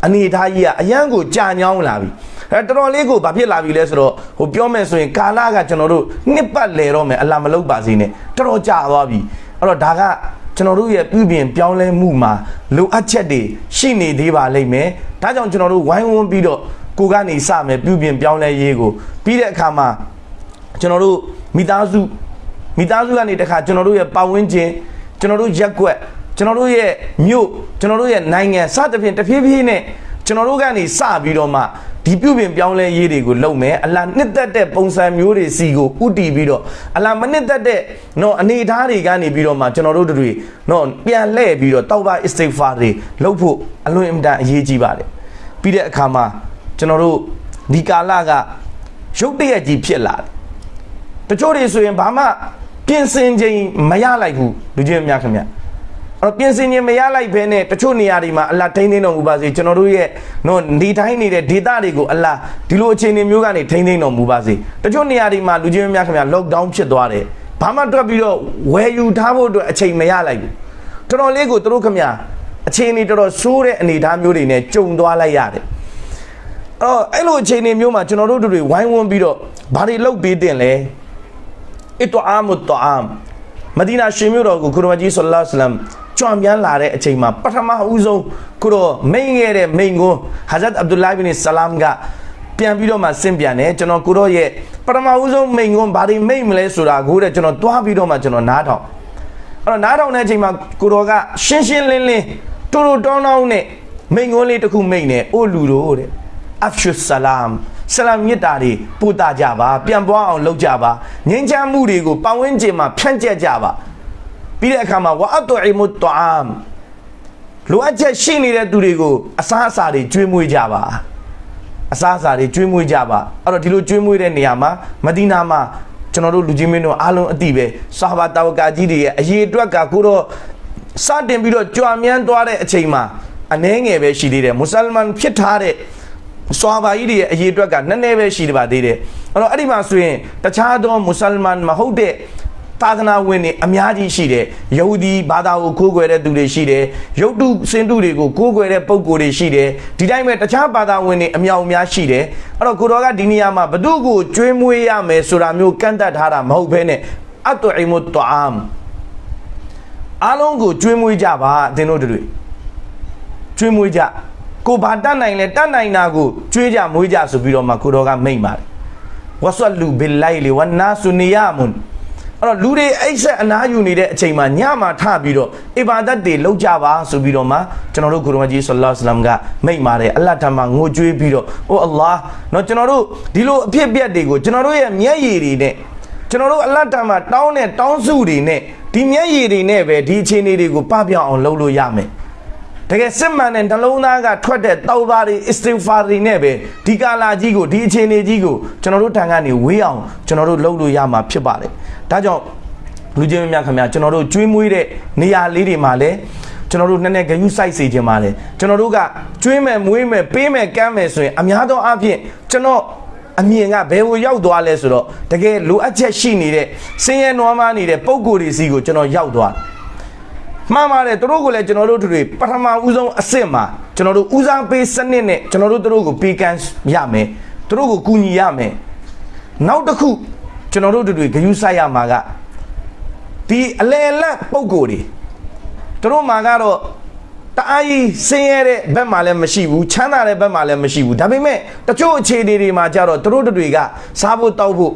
အနေအထားကြီးကအရန်ကိုကြာညောင်းလာပြီအဲတော်တော်လေးကိုဘာဖြစ်လာပြီလဲဆိုတော့ဟိုပြောမယ်ဆိုရင်ကာလကကျွန်တော်တို့နှစ်ပတ်လဲတော့မယ်အလာမလုပ်ပါစေနဲ့တော်တော်ကြာသွားပြီအဲ့တော့ဒါကကျွန်တော်တို့ရဲ့ပြုပြင်ပြောင်းလဲမှုမှာလိုအပ်ချက်တွေရှိနေသေးပါလိမ့်မယ်ဒါကြောင့်ကျွန်တော်တို့ဝိုင်းဝန်းပြီးတော့ ကိုကနေစမယ်ပြုပြင်ပြောင်းလဲရေးကိုပြီးတဲ့အခါမှာကျွန်တော်တို့မိသားစုမိသားစုကနေတခါကျွန်တော်တို့ရဲ့ပတ်ဝန်းကျင်ကျွန်တော်တို့ရက်ကွက်ကျွန်တော်တို့ရဲ့မြို့ကျွန်တော်တို့ရဲ့နိုင်ငံစသဖြင့်တဖြည်းဖြည်းနဲ့ကျွန်တော်တို့ကနေစပြီးတော့မှဒီပြုပြင်ပြောင်းလဲရေးတွေကိုလုပ်မယ်အလားနှစ်သက်တဲ့ပုံစံမျိုးတွေစီကိုဥတီပြီးတော့အလားမနှစ်သက်တဲ့နော်အနေအထားတွေကနေပြီးတော့မှကျွန်တော်တို့တွေနော်ပြန်လှည့်ပြီးတော့တောက်ပါအစ္စတိဖာတွေလုပ်ဖို့အလွန်အင်မတန်အရေးကြီးပါတယ်ပြီးတဲ့အခါမှာ ကျွန်တော်တို့ဒီကာလကရုပ်တရက်ကြီးဖြစ်လာတယ်တချို့တွေဆိုရင်ဘာမှပြင်ဆင်ခြင်းမရလိုက်ဘူးလူချင်းများခင်ဗျအဲ့တော့ပြင်ဆင်ခြင်းမရလိုက်ဘဲနဲ့တချို့နေရာတွေမှာအလ္လာထိန်းသိမ်းတော်မူပါစေကျွန်တော်တို့ရဲ့နော်နေတိုင်းနေတဲ့ဒေသတွေကိုအလ္လာဒီလိုအခြေအနေမျိုးကနေထိန်းသိမ်းတော်မူပါစေတချို့နေရာတွေမှာလူချင်းများခင်ဗျ lockdown ဖြစ်သွားတယ်ဘာမှတွက်ပြီးတော့ဝယ်ယူထားဖို့အတွက်အချိန်မရလိုက်ဘူးတော်တော်လေးကိုသူတို့ခင်ဗျအခြေအနေတော်တော်ဆိုးတဲ့အနေအထားမျိုးတွေနဲ့ကြုံသွားလိုက်ရတယ် အော်အဲ့လိုအခြေအနေမျိုးမှာကျွန်တော်တို့တို့ဝိုင်းဝန်းပြီးတော့ဘာတွေလုပ်ပေးတင်လဲအစ်တအာမတ်တအာမ်မဒီနာရှင်မြို့တော်ကိုကုရမကြီးဆလ္လာလဟ်အလမ်ကြွမြန်းလာတဲ့အချိန်မှာပထမဦးဆုံးကုတော်မိန်ခဲ့တဲ့မိန်ကိုဟာဇတ်အဗ်ဒူလာဘင်ဆလမ်ကပြန်ပြီးတော့မှဆင့်ပြန်တယ်ကျွန်တော်ကိုတော့ရဲ့ပထမဦးဆုံးမိန်ကွန်းဘာတွေမိန်မလဲဆိုတာကိုတဲ့ကျွန်တော်တွားပြီးတော့မှကျွန်တော်နားထောင်အဲ့တော့နားထောင်တဲ့အချိန်မှာကိုတော်ကရှင်းရှင်းလင်းလင်းတူတူတောင်းတောင်းနဲ့မိန်ကွန်းလေးတစ်ခုမိန်နေအိုလူတို့တဲ့ အဖ်ရှုဆလာမ်ဆလာမ်မြတ်တာတွေပို့တာကြပါပြန်ပွားအောင်လုပ်ကြပါငြိမ်းချမ်းမှုတွေကိုပတ်ဝန်းကျင်မှာဖြန့်ကျက်ကြပါပြီးတဲ့အခါမှာဝါအတူအီမုတ်တအမ်လိုအပ်ချက်ရှိနေတဲ့သူတွေကိုအစားအစာတွေကျွေးမွေးကြပါအစားအစာတွေကျွေးမွေးကြပါအဲ့တော့ဒီလိုကျွေးမွေးတဲ့နေရာမှာမဒီနာမှာကျွန်တော်တို့လူကြီးမင်းတို့အားလုံးအတိပဲဆာဘာတာဝကာကြီးတွေရဲ့အရေးအတွက်ကကိုတော့စတင်ပြီးတော့ကြွာမြန်းသွားတဲ့အချိန်မှာအနှဲငယ်ပဲရှိသေးတယ်မွတ်စလမန်ဖြစ်ထားတဲ့ စွာဘာကြီးတွေရဲ့အရေးအတွက်ကနည်းနည်းပဲရှိပါသေးတယ်အဲ့တော့အဲ့ဒီမှာဆိုရင်တခြားသောမွတ်စလမန်မဟုတ်တဲ့သာသနာဝင်တွေအများကြီးရှိတယ်ယဟူဒီဘာသာကိုကိုးကွယ်တဲ့သူတွေရှိတယ်ယုတ်တုစင်တုတွေကိုကိုးကွယ်တဲ့ပုံကိုယ်တွေရှိတယ်ဒီတိုင်းပဲတခြားဘာသာဝင်တွေအများအများရှိတယ်အဲ့တော့ကိုတော်ကဒီနေရာမှာဘသူကိုကျွေးမွေးရမယ်ဆိုတာမျိုးကန့်တတ်ထားတာမဟုတ်ဘဲနဲ့အတ်တူအီမုတ်တအမ်အားလုံးကိုကျွေးမွေးကြပါအသင်တို့တွေကျွေးမွေးကြ ကိုဘာတတ်နိုင်လဲတတ်နိုင်တာကိုကြွေးကြမွေးကြဆိုပြီးတော့မှကိုတော်ကမိန့်ပါတယ်ဝဆလူဘီလိုက်လီဝနာဆူနီယာမွန်အဲ့တော့လူတွေအိတ်ဆက်အနားယူနေတဲ့အချိန်မှာညမှာထပြီးတော့အီဘာဒတ်တွေလုပ်ကြပါဆိုပြီးတော့မှကျွန်တော်တို့ခရမကြီးဆလ္လာလ္လမ်ကမိန့်ပါတယ်အလ္လာဟ်ထံမှာငိုကြွေးပြီးတော့အိုအလ္လာဟ်နော်ကျွန်တော်တို့ဒီလိုအဖြစ်အပျက်တွေကိုကျွန်တော်တို့ရဲ့မျက်ရည်တွေနဲ့ကျွန်တော်တို့အလ္လာဟ်ထံမှာတောင်းတဲ့တောင်းစုတွေနဲ့ဒီမျက်ရည်တွေနဲ့ပဲဒီအခြေအနေတွေကိုပပျောက်အောင်လုပ်လို့ရမယ်။ တကယ်စစ်မှန်တဲ့နှလုံးသားကထွက်တဲ့တောက်သားတွေအစ္စတိဖာတွေနဲ့ပဲဒီကာလာကြီးကိုဒီအခြေအနေကြီးကိုကျွန်တော်တို့ထံကနေဝေးအောင်ကျွန်တော်တို့လုပ်လို့ရမှာဖြစ်ပါတယ်ဒါကြောင့်လူချင်းများခင်ဗျာကျွန်တော်တို့ကျွေးမွေးတဲ့နေရာလေးတွေမှာလည်းကျွန်တော်တို့နည်းနည်းဂယုစိုက်စေခြင်းပါလေကျွန်တော်တို့ကကျွေးမယ်မွေးမယ်ပေးမယ်ကမ်းမယ်ဆိုရင်အများသောအားဖြင့်ကျွန်တော်အမြင်ကဘယ်ကိုရောက်သွားလဲဆိုတော့တကယ်လိုအပ်ချက်ရှိနေတဲ့စင်ရဲနွားမနေတဲ့ပုံကိုယ်တွေစီကိုကျွန်တော်ရောက်သွားတယ် မှန်ပါတယ်သူတို့ကိုလည်းကျွန်တော်တို့တို့တွေပထမဦးဆုံးအစ်စ်မှာကျွန်တော်တို့ဦးစားပေးစနစ်နဲ့ကျွန်တော်တို့တို့ကိုပေးကမ်းရမယ်သူတို့ကိုကူညီရမယ်နောက်တစ်ခုကျွန်တော်တို့တို့တွေဂယုစိုက်ရမှာကဒီအလေလက်ပုံကိုယ်တွေသူတို့မှာကတော့တအားကြီးဆင်းရဲတဲ့ဘက်မှာလည်းမရှိဘူးချမ်းသာတဲ့ဘက်မှာလည်းမရှိဘူးဒါပေမဲ့တချို့အခြေအနေတွေမှာကြတော့သူတို့တို့တွေကစားဖို့တောက်ဖို့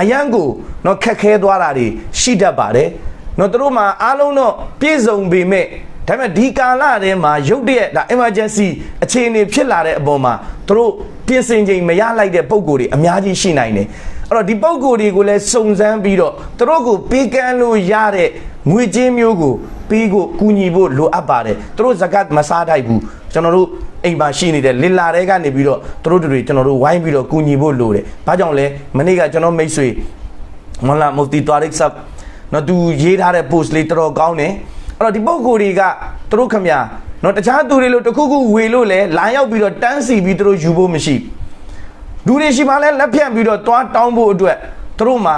အရန်ကိုတော့ခက်ခဲသွားတာတွေရှိတတ်ပါတယ် နော်သူတို့မှာအားလုံးတော့ပြည့်စုံပေမဲ့ဒါပေမဲ့ဒီကာလထဲမှာရုတ်တရက်ဒါ emergency အခြေအနေဖြစ်လာတဲ့အပေါ်မှာသူတို့ပြင်ဆင်ချိန်မရလိုက်တဲ့ပုံကိုယ်တွေအများကြီးရှိနိုင်တယ်အဲ့တော့ဒီပုံကိုယ်တွေကိုလည်းစုံစမ်းပြီးတော့သူတို့ကိုပေးကမ်းလို့ရတဲ့ငွေကြေးမျိုးကိုပေးဖို့ကူညီဖို့လိုအပ်ပါတယ်သူတို့ဇကတ်မစားထိုက်ဘူးကျွန်တော်တို့အိမ်မှာရှိနေတဲ့လင်လာတွေကနေပြီးတော့သူတို့တွေကျွန်တော်တို့ဝိုင်းပြီးတော့ကူညီဖို့လိုတယ်။ဘာကြောင့်လဲမနေ့ကကျွန်တော်မိတ်ဆွေမလာမူတီတွာရစ်ဆပ် နော်သူရေးထားတဲ့ post လေးတော်တော်ကောင်းတယ်အဲ့တော့ဒီပုံကိုယ်တွေကသူတို့ခမနော်တခြားသူတွေလို့တခုခုဝေလို့လဲလာရောက်ပြီးတော့တန်းစီပြီးသူတို့ယူဖို့မရှိလူတွေရှိမှလဲလက်ဖြန့်ပြီးတော့သွားတောင်းဖို့အတွက်သူတို့မှာ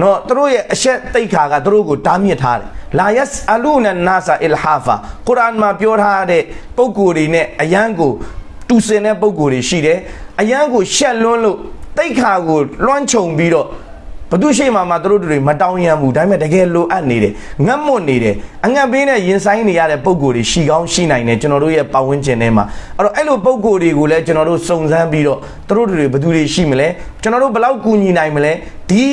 နော်သူတို့ရဲ့အဆက်တိတ်ခါကသူတို့ကိုတားမြစ်ထားတယ်လာယက်အလူနနာဆာအီလ်ဟာဖာကုရ်အာန်မှာပြောထားတဲ့ပုံကိုယ်တွေနဲ့အယံကိုတူစင်တဲ့ပုံကိုယ်တွေရှိတယ်အယံကိုရှက်လွန်းလို့တိတ်ခါကိုလွှမ်းခြုံပြီးတော့ ဘသူရှိမှမှသူတို့တွေမတောင်းရမ်းဘူးဒါပေမဲ့တကယ်လိုအပ်နေတယ်ငတ်မွတ်နေတယ်အငတ်ပေးနဲ့ရင်ဆိုင်နေရတဲ့ပုံကိုယ်တွေရှိကောင်းရှိနိုင်တယ်ကျွန်တော်တို့ရဲ့ပတ်ဝန်းကျင်ထဲမှာအဲ့တော့အဲ့လိုပုံကိုယ်တွေကိုလည်းကျွန်တော်တို့စုံစမ်းပြီးတော့သူတို့တွေဘသူတွေရှိမလဲကျွန်တော်တို့ဘယ်လောက်ကူညီနိုင်မလဲဒီ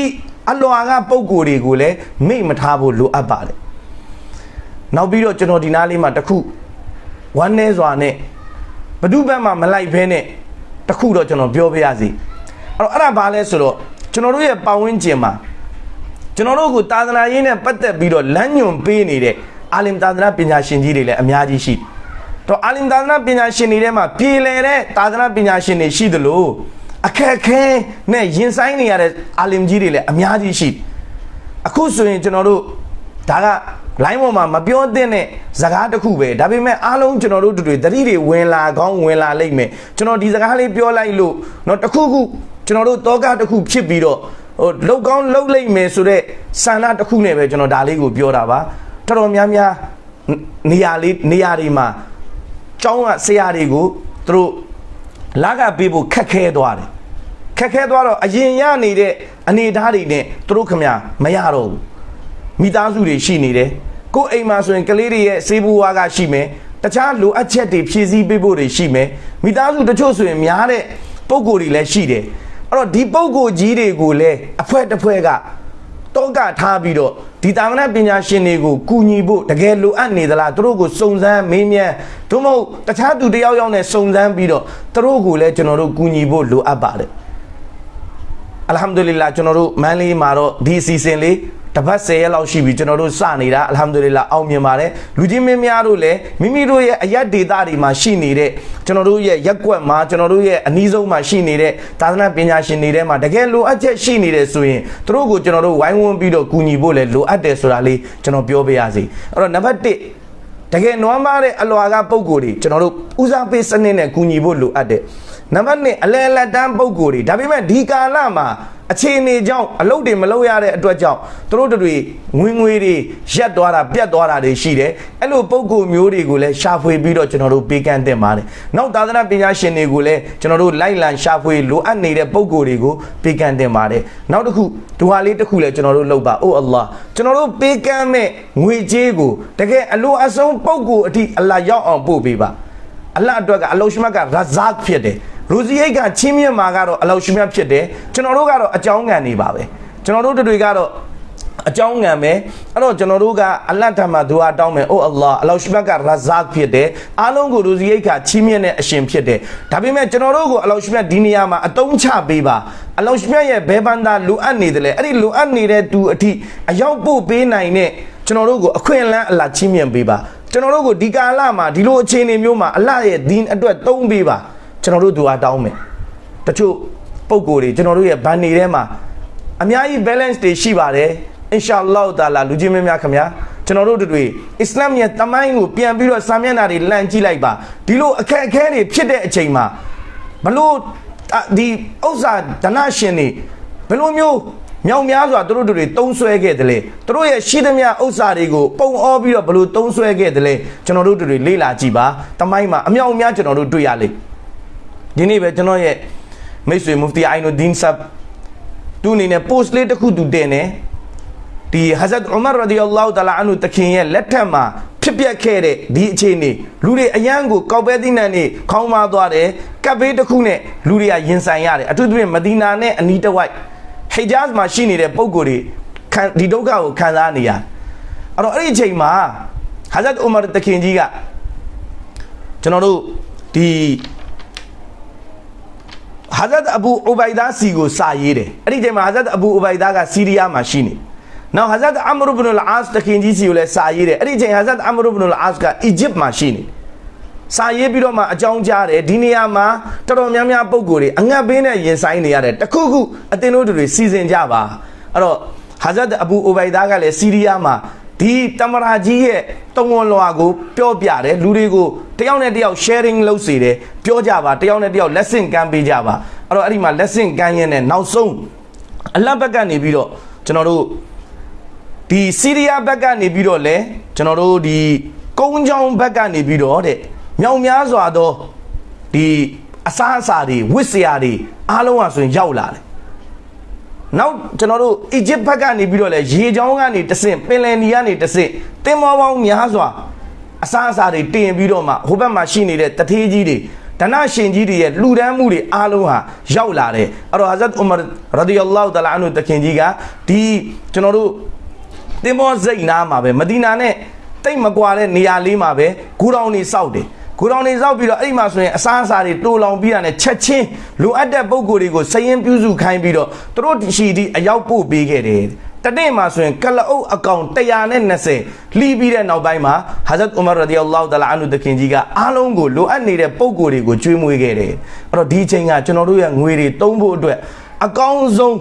အလွာကပုံကိုယ်တွေကိုလည်းမိတ်မထားဖို့လိုအပ်ပါတယ်နောက်ပြီးတော့ကျွန်တော်ဒီနားလေးမှာတခုဝမ်းနေစွာနဲ့ဘဒုဘက်မှာမလိုက်ဖဲနဲ့တခုတော့ကျွန်တော်ပြောပြရစီအဲ့တော့အဲ့ဒါဘာလဲဆိုတော့ ကျွန်တော်တို့ရဲ့ပတ်ဝန်းကျင်မှာကျွန်တော်တို့ကိုသာသနာရေးနဲ့ပတ်သက်ပြီးတော့လမ်းညွန်ပေးနေတဲ့အာလင်သာသနာပညာရှင်ကြီးတွေလည်းအများကြီးရှိတော့အာလင်သာသနာပညာရှင်တွေထဲမှာပြည်လည်တဲ့သာသနာပညာရှင်တွေရှိသလိုအခက်ခဲနဲ့ရင်ဆိုင်နေရတဲ့အာလင်ကြီးတွေလည်းအများကြီးရှိအခုဆိုရင်ကျွန်တော်တို့ဒါက line ပေါ်မှာမပြောသင့်တဲ့ဇကားတစ်ခုပဲဒါပေမဲ့အားလုံးကျွန်တော်တို့တွေတတိတွေဝင်လာကောင်းဝင်လာလိမ့်မယ်ကျွန်တော်ဒီဇကားလေးပြောလိုက်လို့เนาะတခုခုကျွန်တော်တို့တောကတစ်ခုဖြစ်ပြီးတော့ဟိုလောက်ကောင်းလောက်လိမ့်မယ်ဆိုတော့ဆန္ဒတစ်ခုနဲ့ပဲကျွန်တော်ဒါလေးကိုပြောတာပါတော်တော်များများနေရာလေးနေရာတွေမှာကျောင်းကဆရာတွေကိုသူတို့လာကပေးဖို့ခက်ခဲသွားတယ်ခက်ခဲသွားတော့အရင်ရနေတဲ့အနေအထားတွေနဲ့သူတို့ခမမရတော့ဘူး မိသားစုတွေရှိနေတယ် ကိုယ်အိမ်မှာဆိုရင်ကလေးတွေရဲ့စေးဘွားကရှိမယ်တခြားလိုအပ်ချက်တွေဖြည့်ဆည်းပေးဖို့တွေရှိမယ်မိသားစုတချို့ဆိုရင်များတဲ့ပုံကိုယ်တွေလည်းရှိတယ်အဲ့တော့ဒီပုံကိုယ်ကြီးတွေကိုလည်းအဖွဲတစ်ဖွဲကတောကထားပြီးတော့ဒီတာမဏပညာရှင်တွေကိုကူညီဖို့တကယ်လိုအပ်နေသလားသူတို့ကိုစုံစမ်းမေးမြန်းသို့မဟုတ်တခြားသူတယောက်ယောက်နဲ့စုံစမ်းပြီးတော့သူတို့ကိုလည်းကျွန်တော်တို့ကူညီဖို့လိုအပ်ပါတယ်အလ်ဟမ်ဒူလ illah ကျွန်တော်တို့မန်းလေးမှာတော့ဒီအစီအစဉ်လေး တစ်ပတ်10ရက်လောက်ရှိပြီကျွန်တော်တို့စနေတာအလ်ဟမ်ဒူလ illah အောင်မြင်ပါတယ်လူကြီးမင်းများတို့လည်းမိမိတို့ရဲ့အရက်ဒေတာတွေမှာရှိနေတဲ့ကျွန်တော်တို့ရဲ့ရက်ကွက်မှာကျွန်တော်တို့ရဲ့အနည်းဆုံးမှာရှိနေတဲ့သာသနာပညာရှင်တွေထဲမှာတကယ်လိုအပ်ချက်ရှိနေတယ်ဆိုရင်သူတို့ကိုကျွန်တော်တို့ဝိုင်းဝန်းပြီးတော့ကူညီဖို့လည်းလိုအပ်တယ်ဆိုတာလေးကျွန်တော်ပြောပေးရစီအဲ့တော့နံပါတ်1တကယ်နွမ်းမားတဲ့အလွာကပုံကိုယ်တွေကျွန်တော်တို့ဦးစားပေးစနစ်နဲ့ကူညီဖို့လိုအပ်တယ်နံပါတ်2အလဲအလက်တန်းပုံကိုယ်တွေဒါပေမဲ့ဒီကာလမှာ အခြေအနေကြောင့်အလုပ်တွေမလုပ်ရတဲ့အတွက်ကြောင့်သူတို့တွေငွေငွေတွေရက်သွားတာပြတ်သွားတာတွေရှိတယ်အဲ့လိုပုံကိုယ်မျိုးတွေကိုလည်းရှာဖွေပြီးတော့ကျွန်တော်တို့ပေးကမ်းတင်ပါတယ်နောက်သာသနာပညာရှင်တွေကိုလည်းကျွန်တော်တို့လိုက်လံရှာဖွေလိုအပ်နေတဲ့ပုံကိုယ်တွေကိုပေးကမ်းတင်ပါတယ်နောက်တစ်ခုဒူဟာလေးတစ်ခုလည်းကျွန်တော်တို့လုပ်ပါအိုအလ္လာဟ်ကျွန်တော်တို့ပေးကမ်းမဲ့ငွေကြေးကိုတကယ်အလိုအဆုံးပုံကိုယ်အထိအလ္လာဟ်ရောက်အောင်ပို့ပေးပါအလ္လာဟ်အတွက်ကအလောရှမတ်ကရာဇတ်ဖြစ်တယ် ရူဇီအိတ်ကချင်းမြတ်မှာကတော့အလောရှမတ်ဖြစ်တယ်ကျွန်တော်တို့ကတော့အကြောင်းငံနေပါပဲကျွန်တော်တို့တွေကတော့အကြောင်းငံပဲအဲ့တော့ကျွန်တော်တို့ကအလတ်ထမှာဒူအာတောင်းမယ်အိုအလ္လာဟ်အလောရှမတ်ကရာဇတ်ဖြစ်တယ်အားလုံးကိုရူဇီအိတ်ကချင်းမြတ်နဲ့အရှင်ဖြစ်တယ်ဒါပေမဲ့ကျွန်တော်တို့ကိုအလောရှမတ်ဒီနေရာမှာအတုံးချပေးပါအလောရှမတ်ရဲ့ဘဲဘန္တာလိုအပ်နေတယ်လေအဲ့ဒီလိုအပ်နေတဲ့သူအထိအရောက်ပို့ပေးနိုင်တဲ့ကျွန်တော်တို့ကိုအခွင့်အလမ်းအလတ်ချင်းမြတ်ပေးပါကျွန်တော်တို့ကိုဒီကာလမှာဒီလိုအခြေအနေမျိုးမှာအလတ်ရဲ့ဒီအတွက်သုံးပေးပါ ကျွန်တော်တို့ဒူအာတောင်းမယ်တချို့ပုံကိုယ်တွေကျွန်တော်တို့ရဲ့ဘန်နေထဲမှာအများကြီး balance တွေရှိပါတယ်အင်ရှာအလ္လာဟ်တာလာလူကြီးမင်းများခင်ဗျာကျွန်တော်တို့တို့တွေအစ္စလာမ်ရဲ့တမိုင်းကိုပြန်ပြီးတော့စာမျက်နှာတွေလန့်ကြည့်လိုက်ပါဒီလိုအခက်အခဲတွေဖြစ်တဲ့အချိန်မှာဘလို့ဒီဥစ္စာဒနာရှင်တွေဘလို့မျိုးမြောက်များစွာသူတို့တွေတုံးဆွဲခဲ့တယ်လေသူတို့ရဲ့ရှိသမျှဥစ္စာတွေကိုပုံအောပြီးတော့ဘလို့တုံးဆွဲခဲ့တယ်လေကျွန်တော်တို့တွေလေ့လာကြည့်ပါတမိုင်းမှာအမြောက်အများကျွန်တော်တို့တွေ့ရလိမ့် ဒီနေ့ပဲကျွန်တော်ရဲ့မိတ်ဆွေမူဖတီအိုင်နိုဒင်းဆပ်သူအနေနဲ့ post လေးတစ်ခုသူတင်တယ်ဒီဟဇတ်ဥမာရဒီအလ္လာဟူတလာအန်ဟူတခင်ရဲ့လက်ထက်မှာဖြစ်ပျက်ခဲ့တဲ့ဒီအခြေအနေလူတွေအယံကိုကောက်ပဲသိနန်နေခေါင်းမသွားတယ်ကပ်ဘေးတစ်ခုနဲ့လူတွေကရင်ဆိုင်ရတယ်အထူးသဖြင့်မဒီနာနဲ့အနီးတစ်ဝိုက်ဟေဂျာဇ်မှာရှိနေတဲ့ပုံကိုယ်တွေခံဒီဒုက္ခကိုခံစားနေရအဲ့တော့အဲ့ဒီအချိန်မှာဟဇတ်ဥမာတခင်ကြီးကကျွန်တော်တို့ဒီ ဟာဇတ်အဘူဥဘိုင်ဒါစီကိုစာရေးတယ်အဲ့ဒီချိန်မှာဟာဇတ်အဘူဥဘိုင်ဒါကစီးရီးယားမှာရှိနေနောက်ဟာဇတ်အမရဘ်ဘ်နလ်အာစ်တခင်ကြီးစီကိုလည်းစာရေးတယ်အဲ့ဒီချိန်ဟာဇတ်အမရဘ်ဘ်နလ်အာစ်ကအီဂျစ်မှာရှိနေစာရေးပြီးတော့မှအကြောင်းကြားတယ်ဒီနေရာမှာတော်တော်များများပုံကိုယ်တွေအငတ်ဘေးနဲ့ရင်ဆိုင်နေရတယ်တခုခုအတင်းတို့တွေစီစဉ်ကြပါအဲ့တော့ဟာဇတ်အဘူဥဘိုင်ဒါကလည်းစီးရီးယားမှာ ဒီတမရာကြီးရဲ့တုံဝန်လွာကိုပြောပြတယ်လူတွေကိုတယောက်နဲ့တယောက် sharing လုပ်စေတယ်ပြောကြပါတယောက်နဲ့တယောက် lesson ကမ်းပေးကြပါအဲ့တော့အဲ့ဒီမှာ lesson ကမ်းရင်းနဲ့နောက်ဆုံးအလတ်ဘက်ကနေပြီးတော့ကျွန်တော်တို့ဒီစီးရီးယားဘက်ကနေပြီးတော့လဲကျွန်တော်တို့ဒီကုန်းချောင်းဘက်ကနေပြီးတော့တဲ့မြောင်များစွာသောဒီအစားအစာတွေဝစ်စရာတွေအားလုံးဟာဆိုရင်ရောက်လာတယ် နောက်ကျွန်တော်တို့အီဂျစ်ဘက်ကနေပြီးတော့လဲရေချောင်းကနေတဆင့်ပင်လယ်နီကနေတဆင့်တင်မောပေါင်းများစွာအစားအစာတွေတင်ပြီးတော့မှဟိုဘက်မှာရှိနေတဲ့တထေးကြီးတွေဒနရှင်ကြီးတွေရဲ့လှူဒန်းမှုတွေအားလုံးဟာရောက်လာတယ်အဲ့တော့ဟာဇတ်ဥမာရဒီအလ္လာဟူတလာအန်ဟူတခင်ကြီးကဒီကျွန်တော်တို့တင်မောစိတ်နာမှာပဲမဒီနာနဲ့တိတ်မကွာတဲ့နေရာလေးမှာပဲဂူတောင်နေစောက်တယ် ကိုတော်နေစောက်ပြီးတော့အဲ့ဒီမှာဆိုရင်အစားအစာတွေတိုးလောင်ပြီးတာနဲ့ချက်ချင်းလိုအပ်တဲ့ပုံကိုယ်တွေကိုစရင်ပြုစုခိုင်းပြီးတော့သူတို့ရှိဒီအရောက်ပို့ပေးခဲ့တယ်တနေ့မှာဆိုရင်ကလအုပ်အကောင်120လှီးပြီးတဲ့နောက်ပိုင်းမှာဟာဇတ်ဥမာရဒီအလ္လာဟူတလာအန်ဟူတခင်ကြီးကအားလုံးကိုလိုအပ်နေတဲ့ပုံကိုယ်တွေကိုကျွေးမွေးခဲ့တယ်အဲ့တော့ဒီအချိန်ကကျွန်တော်တို့ရဲ့ငွေတွေတုံးဖို့အတွက်အကောင်းဆုံး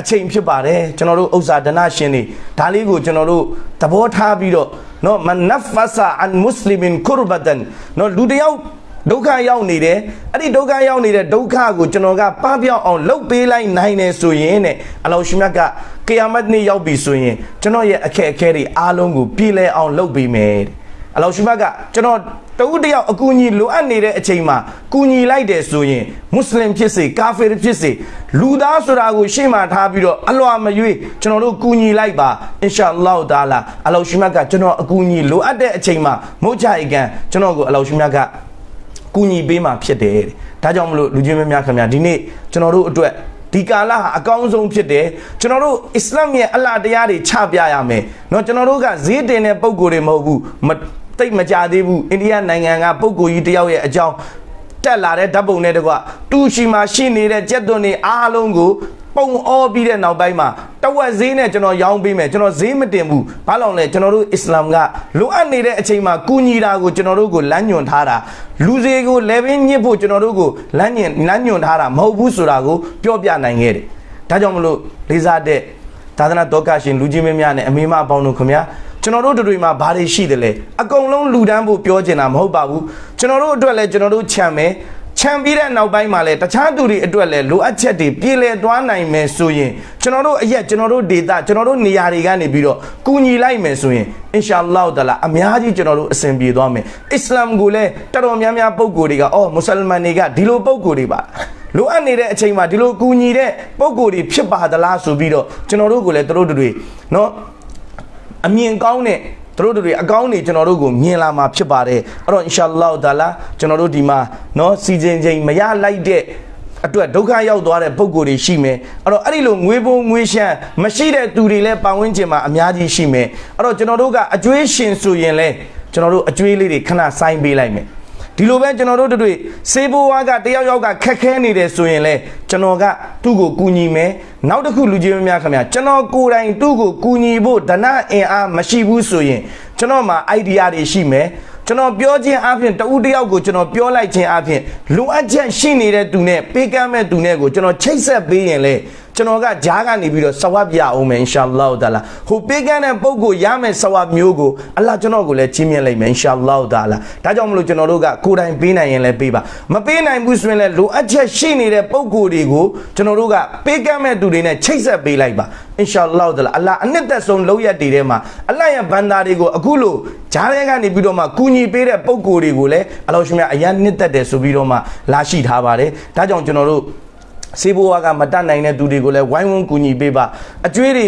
အချိန်ဖြစ်ပါတယ်ကျွန်တော်တို့ဥစ္စာဒနာရှင်တွေဒါလေးကိုကျွန်တော်တို့သဘောထားပြီးတော့နော်မနဖဆာအန်မွတ်စလင်ကူရဘတန်နော်လူတယောက်ဒုက္ခရောက်နေတယ်အဲ့ဒီဒုက္ခရောက်နေတဲ့ဒုက္ခကိုကျွန်တော်ကပပျောက်အောင်လှုပ်ပေးလိုက်နိုင်တယ်ဆိုရင်တဲ့အလောရှိမြတ်ကကေယာမတ်နေ့ရောက်ပြီဆိုရင်ကျွန်တော်ရဲ့အခက်အခဲတွေအားလုံးကိုပြည်လဲအောင်လှုပ်ပေးမယ် အလောရှိမတ်ကကျွန်တော်တဦးတယောက်အကူအညီလိုအပ်နေတဲ့အချိန်မှာကူညီလိုက်တယ်ဆိုရင်မွတ်စလင်ဖြစ်စေကာဖီဖြစ်စေလူသားဆိုတာကိုရှေ့မှာထားပြီးတော့အလွာမရွေးကျွန်တော်တို့ကူညီလိုက်ပါအင်ရှာအလ္လာဟ်တာလာအလောရှိမတ်ကကျွန်တော်အကူအညီလိုအပ်တဲ့အချိန်မှာမုတ်ချအိကန်ကျွန်တော်ကိုအလောရှိမတ်က ကူညီပေးမှာဖြစ်တယ်တဲ့ဒါကြောင့်မလို့လူချင်းမများခင်ဗျာဒီနေ့ကျွန်တော်တို့အတွက်ဒီကာလဟာအကောင်းဆုံးဖြစ်တယ်ကျွန်တော်တို့အစ္စလာမ်ရဲ့အလားတရားတွေချပြရမယ်เนาะကျွန်တော်တို့ကဈေးတင်တဲ့ပုံကိုယ်တွေမဟုတ်ဘူးမ တိတ်မကြသေးဘူးအိန္ဒိယနိုင်ငံကပုံကိုယ်ကြီးတယောက်ရဲ့အကြောင်းတက်လာတဲ့ဓာတ်ပုံနဲ့တကွတူရှီမှာရှိနေတဲ့ကြက်သွန်တွေအားလုံးကိုပုံအောပြီးတဲ့နောက်ပိုင်းမှာတဝက်ဈေးနဲ့ကျွန်တော်ရောင်းပေးမယ်ကျွန်တော်ဈေးမတင်ဘူးဘာလို့လဲကျွန်တော်တို့အစ္စလာမ်ကလိုအပ်နေတဲ့အချိန်မှာကူညီတာကိုကျွန်တော်တို့ကိုလမ်းညွန်ထားတာလူစေကိုလည်းပင်ညစ်ဖို့ကျွန်တော်တို့ကိုလမ်းညွန်လမ်းညွန်ထားတာမဟုတ်ဘူးဆိုတာကိုပြောပြနိုင်ခဲ့တယ်ဒါကြောင့်မလို့လေးစားတဲ့သာသနာတော်ကရှင်လူကြီးမင်းများနဲ့အမေမအပေါင်းတို့ခင်ဗျာ ကျွန်တော်တို့တွေမှာဘာတွေရှိတယ်လဲအကုန်လုံးလူတန်းဖို့ပြောချင်တာမဟုတ်ပါဘူးကျွန်တော်တို့အတွက်လည်းကျွန်တော်တို့ခြံမယ်ခြံပြီးတဲ့နောက်ပိုင်းမှာလည်းတခြားသူတွေအတွက်လည်းလိုအပ်ချက်တွေပြည်လည်သွားနိုင်မယ်ဆိုရင်ကျွန်တော်တို့အရက်ကျွန်တော်တို့ဒေတာကျွန်တော်တို့နေရာတွေကနေပြီးတော့ကူညီလိုက်မယ်ဆိုရင်အင်ရှာအလ္လာဟ်တလာအများကြီးကျွန်တော်တို့အစဉ်ပြေသွားမယ်အစ္စလာမ်ကိုလည်းတော်တော်များများပုံကိုယ်တွေကအော်မွတ်စလမန်တွေကဒီလိုပုံကိုယ်တွေပါလိုအပ်နေတဲ့အချိန်မှာဒီလိုကူညီတဲ့ပုံကိုယ်တွေဖြစ်ပါသလားဆိုပြီးတော့ကျွန်တော်တို့ကိုလည်းတို့တွေနော် အမြင်ကောင်းတဲ့တို့တို့တွေအကောင်းနေကျွန်တော်တို့ကိုမြင်လာမှာဖြစ်ပါတယ်အဲ့တော့အင်ရှာအလ္လာဟ်တာလာကျွန်တော်တို့ဒီမှာเนาะစီစဉ်ချိန်မရလိုက်တဲ့အတွက်ဒုက္ခရောက်သွားတဲ့ပုံကိုယ်တွေရှိမယ်အဲ့တော့အဲ့ဒီလိုငွေပုံငွေရှမ်းမရှိတဲ့သူတွေလည်းပတ်ဝန်းကျင်မှာအများကြီးရှိမယ်အဲ့တော့ကျွန်တော်တို့ကအကျွေးရှင်ဆိုရင်လည်းကျွန်တော်တို့အကျွေးလေးတွေခဏစိုင်းပေးလိုက်မယ် ဒီလိုပဲကျွန်တော်တို့တို့တွေစေဘိုဝါကတယောက်ယောက်ကခက်ခဲနေတယ်ဆိုရင်လဲကျွန်တော်ကသူ့ကိုကူညီမယ်နောက်တစ်ခုလူကြီးများခင်ဗျာကျွန်တော်ကိုယ်တိုင်သူ့ကိုကူညီဖို့ဒဏအင်အားမရှိဘူးဆိုရင်ကျွန်တော်မှာ idea တွေရှိမယ်ကျွန်တော်ပြောခြင်းအပြင်တဦးတယောက်ကိုကျွန်တော်ပြောလိုက်ခြင်းအပြင်လိုအပ်ချက်ရှိနေတဲ့သူနဲ့ပေးကမ်းမဲ့သူနဲ့ကိုကျွန်တော်ချိတ်ဆက်ပေးရင်လေ ကျွန်တော်ကဂျားကနေပြီးတော့ဆဝတ်ပြအောင်မယ်အင်ရှာအလ္လာဟ်တာလာဟိုပေးကမ်းတဲ့ပုံကိုရမယ်ဆဝတ်မျိုးကိုအလ္လာဟ်ကျွန်တော်ကိုလည်းချင်းမြတ်လိုက်မယ်အင်ရှာအလ္လာဟ်တာလာဒါကြောင့်မလို့ကျွန်တော်တို့ကကိုယ်တိုင်ပေးနိုင်ရင်လည်းပေးပါမပေးနိုင်ဘူးဆိုရင်လည်းလိုအပ်ချက်ရှိနေတဲ့ပုံကိုတွေကိုကျွန်တော်တို့ကပေးကမ်းမဲ့သူတွေနဲ့ချိတ်ဆက်ပေးလိုက်ပါအင်ရှာအလ္လာဟ်တာလာအလ္လာဟ်အနှစ်သက်ဆုံးလောက်ရတည်ထဲမှာအလ္လာဟ်ရဲ့ဘန္တာတွေကိုအခုလို့ဂျားထဲကနေပြီးတော့မှကူညီပေးတဲ့ပုံကိုတွေကိုလည်းအလ္လာဟ်ရှင်မြတ်အရန်နှစ်သက်တယ်ဆိုပြီးတော့မှလာရှိထားပါတယ်ဒါကြောင့်ကျွန်တော်တို့ စေဘိုဝါကမတတ်နိုင်တဲ့သူတွေကိုလည်းဝိုင်းဝန်းကူညီပေးပါအကျွေးတွေ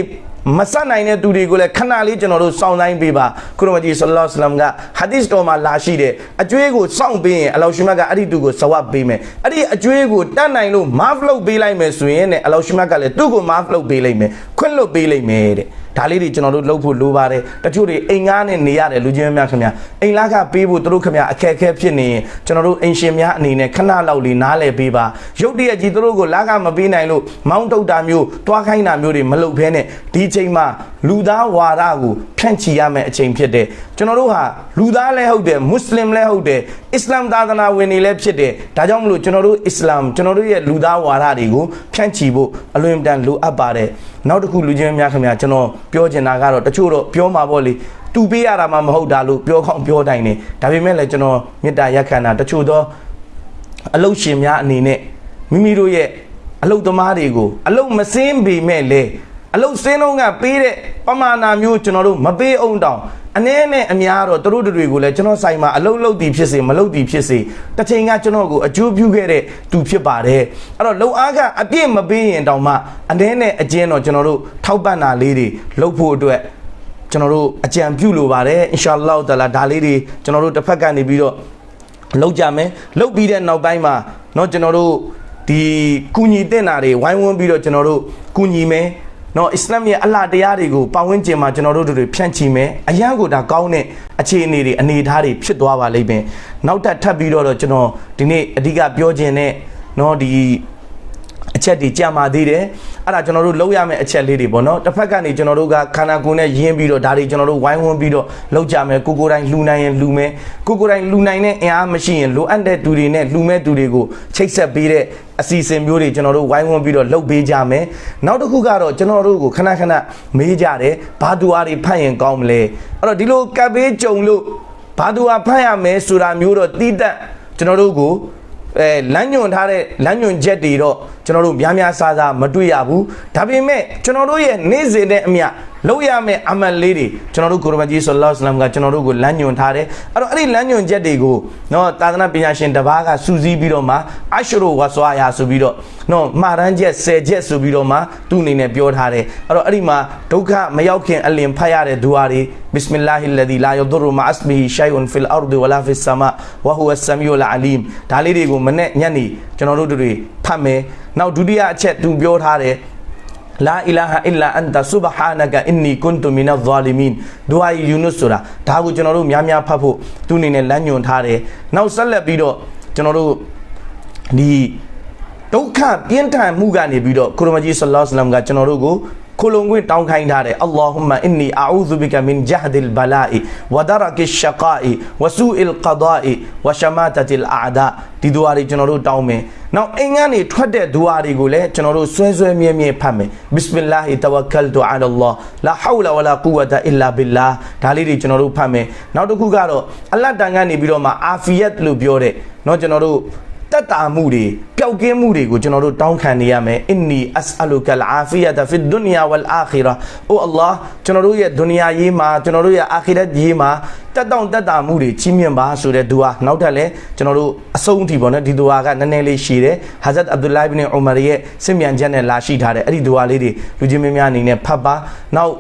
မဆက်နိုင်တဲ့သူတွေကိုလည်းခဏလေးကျွန်တော်တို့စောင့်တိုင်းပေးပါခုရမကြီးဆလ္လာလ္လဟ်အလัยဟိဝါစလမ်ကဟာဒီစ်တော်မှာလာရှိတယ်အကျွေးကိုစောင့်ပေးရင်အလောရှိမတ်ကအဲ့ဒီသူကိုဇဝတ်ပေးမယ်အဲ့ဒီအကျွေးကိုတတ်နိုင်လို့မာဖလုပ်ပေးလိုက်မယ်ဆိုရင်နဲ့အလောရှိမတ်ကလည်းသူ့ကိုမာဖလုပ်ပေးလိုက်မယ်ခွင့်လွတ်ပေးလိုက်မယ်တဲ့ ဒါလေးတွေကျွန်တော်တို့လုပ်ဖို့လိုပါတယ်တချို့တွေအိမ်ငားနဲ့နေရတယ်လူချင်းများခင်ဗျာအိမ်လာကပေးဖို့တို့ခင်ဗျာအခက်အခဲဖြစ်နေရင်ကျွန်တော်တို့အိမ်ရှင်များအနေနဲ့ခဏလောက်လေးနားလည်ပေးပါရုတ်တရက်ကြီးတို့ကိုလာကမပေးနိုင်လို့မောင်းတုတ်တာမျိုးတွားခိုင်းတာမျိုးတွေမလုပ်ဘဲနဲ့ဒီချိန်မှာလူသားဝါဒကိုဖြန့်ချီရမယ့်အချိန်ဖြစ်တယ်ကျွန်တော်တို့ဟာလူသားလည်းဟုတ်တယ်မွတ်စလင်လည်းဟုတ်တယ်အစ္စလာမ်သာသနာဝင်တွေလည်းဖြစ်တယ်ဒါကြောင့်မလို့ကျွန်တော်တို့အစ္စလာမ်ကျွန်တော်တို့ရဲ့လူသားဝါဒတွေကိုဖြန့်ချီဖို့အလွန်တန်လိုအပ်ပါတယ် နောက်တစ်ခုလူချင်းများခင်ဗျာကျွန်တော်ပြောချင်တာကတော့တချို့တော့ပြောမှာပေါ့လေတူပေးရတာမှမဟုတ်တာလို့ပြောကောင်းပြောတိုင်းနေဒါပေမဲ့လည်းကျွန်တော်မေတ္တာရက်ခံတာတချို့တော့အလုတ်ရှင်များအနေနဲ့မိမိတို့ရဲ့အလုတ်သမားတွေကိုအလုတ်မစင်းပေမဲ့လေအလုတ်စင်းတော့ကပေးတဲ့ပမာဏမျိုးကျွန်တော်တို့မပေးအောင်တောင် အနည်းနဲ့အများတော့တို့တို့တွေကိုလည်းကျွန်တော်ဆိုင်မှာအလုတ်လုတ်တီဖြစ်စေမလုတ်တီဖြစ်စေတစ်ချိန်ကကျွန်တော်ကိုအကျိုးပြုခဲ့တဲ့သူဖြစ်ပါတယ်အဲ့တော့လုံအားကအပြည့်မပေးရင်တောင်မှအနည်းနဲ့အကျဉ်းတော့ကျွန်တော်တို့ထောက်ပံ့တာလေးတွေလုပ်ဖို့အတွက်ကျွန်တော်တို့အကြံပြုလိုပါတယ်အင်ရှာအလ္လာဟ်တလာဒါလေးတွေကျွန်တော်တို့တစ်ဖက်ကနေပြီးတော့လောက်ကြမယ်လောက်ပြီးတဲ့နောက်ပိုင်းမှာเนาะကျွန်တော်တို့ဒီကုညီတင်တာတွေဝိုင်းဝန်းပြီးတော့ကျွန်တော်တို့ကုညီမယ် နော်အစ္စလာမ်ရဲ့အလှတရားတွေကိုပတ်ဝန်းကျင်မှာကျွန်တော်တို့တွေဖြန့်ချီမယ်အရန်ကိုဒါကောင်းတဲ့အခြေအနေတွေအနေအထားတွေဖြစ်သွားပါလိမ့်မယ်နောက်ထပ်ထပ်ပြီးတော့ကျွန်တော်ဒီနေ့အဓိကပြောခြင်းနဲ့နော်ဒီ အချက်တွေကြာမာသေးတယ်အဲ့ဒါကျွန်တော်တို့လောက်ရမယ့်အချက်လေးတွေပေါ့နော်တစ်ဖက်ကနေကျွန်တော်တို့ကခန္ဓာကိုယ်နဲ့ယင်းပြီးတော့ဒါတွေကျွန်တော်တို့ဝိုင်းဝန်းပြီးတော့လောက်ကြမယ်ကိုကိုယ်တိုင်လှူနိုင်ရင်လှူမယ်ကိုကိုယ်တိုင်လှူနိုင်တဲ့အင်အားမရှိရင်လိုအပ်တဲ့သူတွေနဲ့လှူမဲ့သူတွေကိုချိတ်ဆက်ပေးတဲ့အစီအစဉ်မျိုးတွေကျွန်တော်တို့ဝိုင်းဝန်းပြီးတော့လုပ်ပေးကြမယ်နောက်တစ်ခုကတော့ကျွန်တော်တို့ကိုခဏခဏမေးကြတယ်ဘာသူအားတွေဖတ်ရင်ကောင်းမလဲအဲ့တော့ဒီလိုကပ်ပေးကြုံလို့ဘာသူအားဖတ်ရမယ်ဆိုတာမျိုးတော့တီးတက်ကျွန်တော်တို့ကို အဲလမ်းညွန်ထားတဲ့လမ်းညွန်ချက်တွေတော့ကျွန်တော်တို့များများစားစားမတွေ့ရဘူးဒါပေမဲ့ကျွန်တော်တို့ရဲ့နေ့စဉ်နဲ့အမျှ လုပ်ရမယ့်အမတ်လေးတွေကျွန်တော်တို့ကိုရမကြီးဆလ္လာလဟ်အလัยဟိဝါစလမ်ကကျွန်တော်တို့ကိုလမ်းညွှန်ထားတယ်အဲ့တော့အဲ့ဒီလမ်းညွှန်ချက်တွေကိုနော်သာသနာပညာရှင်တစ်ပါးကစူးစီးပြီးတော့မှအရှရုဝါဆွာယာဆိုပြီးတော့နော်မှာရန်ချက်10ချက်ဆိုပြီးတော့မှသူ့အနေနဲ့ပြောထားတယ်အဲ့တော့အဲ့ဒီမှာဒုက္ခမရောက်ခင်အလင်ဖတ်ရတဲ့ဒူအာတွေဘစ်စမင်လာဟီလဒီလာယဒရူမအစဘီရှိုင်အွန်ဖီလ်အာရ်ဒ်ဝလာဖီဆာမာဝဟူဝဆမီယူလအလီမ်ဒါလေးတွေကိုမနေ့ညနေကျွန်တော်တို့တွေဖတ်မယ်နောက်ဒုတိယအချက်သူပြောထားတယ် လာအီလာဟာအီလာအန်တာဆူဘဟာနကအင်နီကွန်တူမီနာဇာလီမင်ဒူအာယူနုဆိုတာဒါကိုကျွန်တော်တို့များများဖတ်ဖို့သူအနေနဲ့လမ်းညွှန်ထားတယ်နောက်ဆက်လက်ပြီးတော့ကျွန်တော်တို့ဒီဒုက္ခပြင်းထန်မှုကနေပြီးတော့ကိုရမကြီးဆလ္လာလဟ်အလัยဟိဝါစလမ်ကကျွန်တော်တို့ကို ခိုလုံခွင့်တောင်းခိုင်းထားတယ်အလ္လာဟူမအင်နီအာဥဇူဘီကမင်ဂျဟဒ်လ်ဘလာအီဝဒရကရှကာအီဝဆူအလ်ကဒါအီဝရှမာတတ်လ်အာဒါဒီဒူအာတွေကျွန်တော်တို့တောင်းမယ်နောက်အိမ်ကနေထွက်တဲ့ဒူအာတွေကိုလည်းကျွန်တော်တို့ဆွဲဆွဲမြဲမြဲဖတ်မယ်ဘစ်စမင်လာဟီတဝကလ်တူအလာလာလာဟောလာဝလာကူဝတာအီလာဘီလာဒါလေးတွေကျွန်တော်တို့ဖတ်မယ်နောက်တစ်ခုကတော့အလတ်တန်ကနေပြီးတော့မှအာဖီယတ်လို့ပြောတဲ့เนาะကျွန်တော်တို့ တက်တာမှုတွေပျောက်ကင်းမှုတွေကိုကျွန်တော်တို့တောင်းခံနေရမယ်အင်နီအစအလူကလအာဖီယတာဖီဒုနီယာဝလ်အာခီရာအိုအလ္လာကျွန်တော်တို့ရဲ့ဒုနီယာရေးမှာကျွန်တော်တို့ရဲ့အာခီရတ်ရေးမှာတက်တောင့်တက်တာမှုတွေချီးမြှင့်ပါဆိုတဲ့ဒူအာနောက်ထပ်လည်းကျွန်တော်တို့အဆုံးအထိပေါ့နော်ဒီဒူအာကနည်းနည်းလေးရှိတယ်ဟာဇတ်အဗ်ဒူလိုင်ဘင်အူမာရဲ့စင်မြန်ချက်နဲ့လာရှိထားတယ်အဲ့ဒီဒူအာလေးတွေလူချင်းမင်းများအနေနဲ့ဖတ်ပါနောက်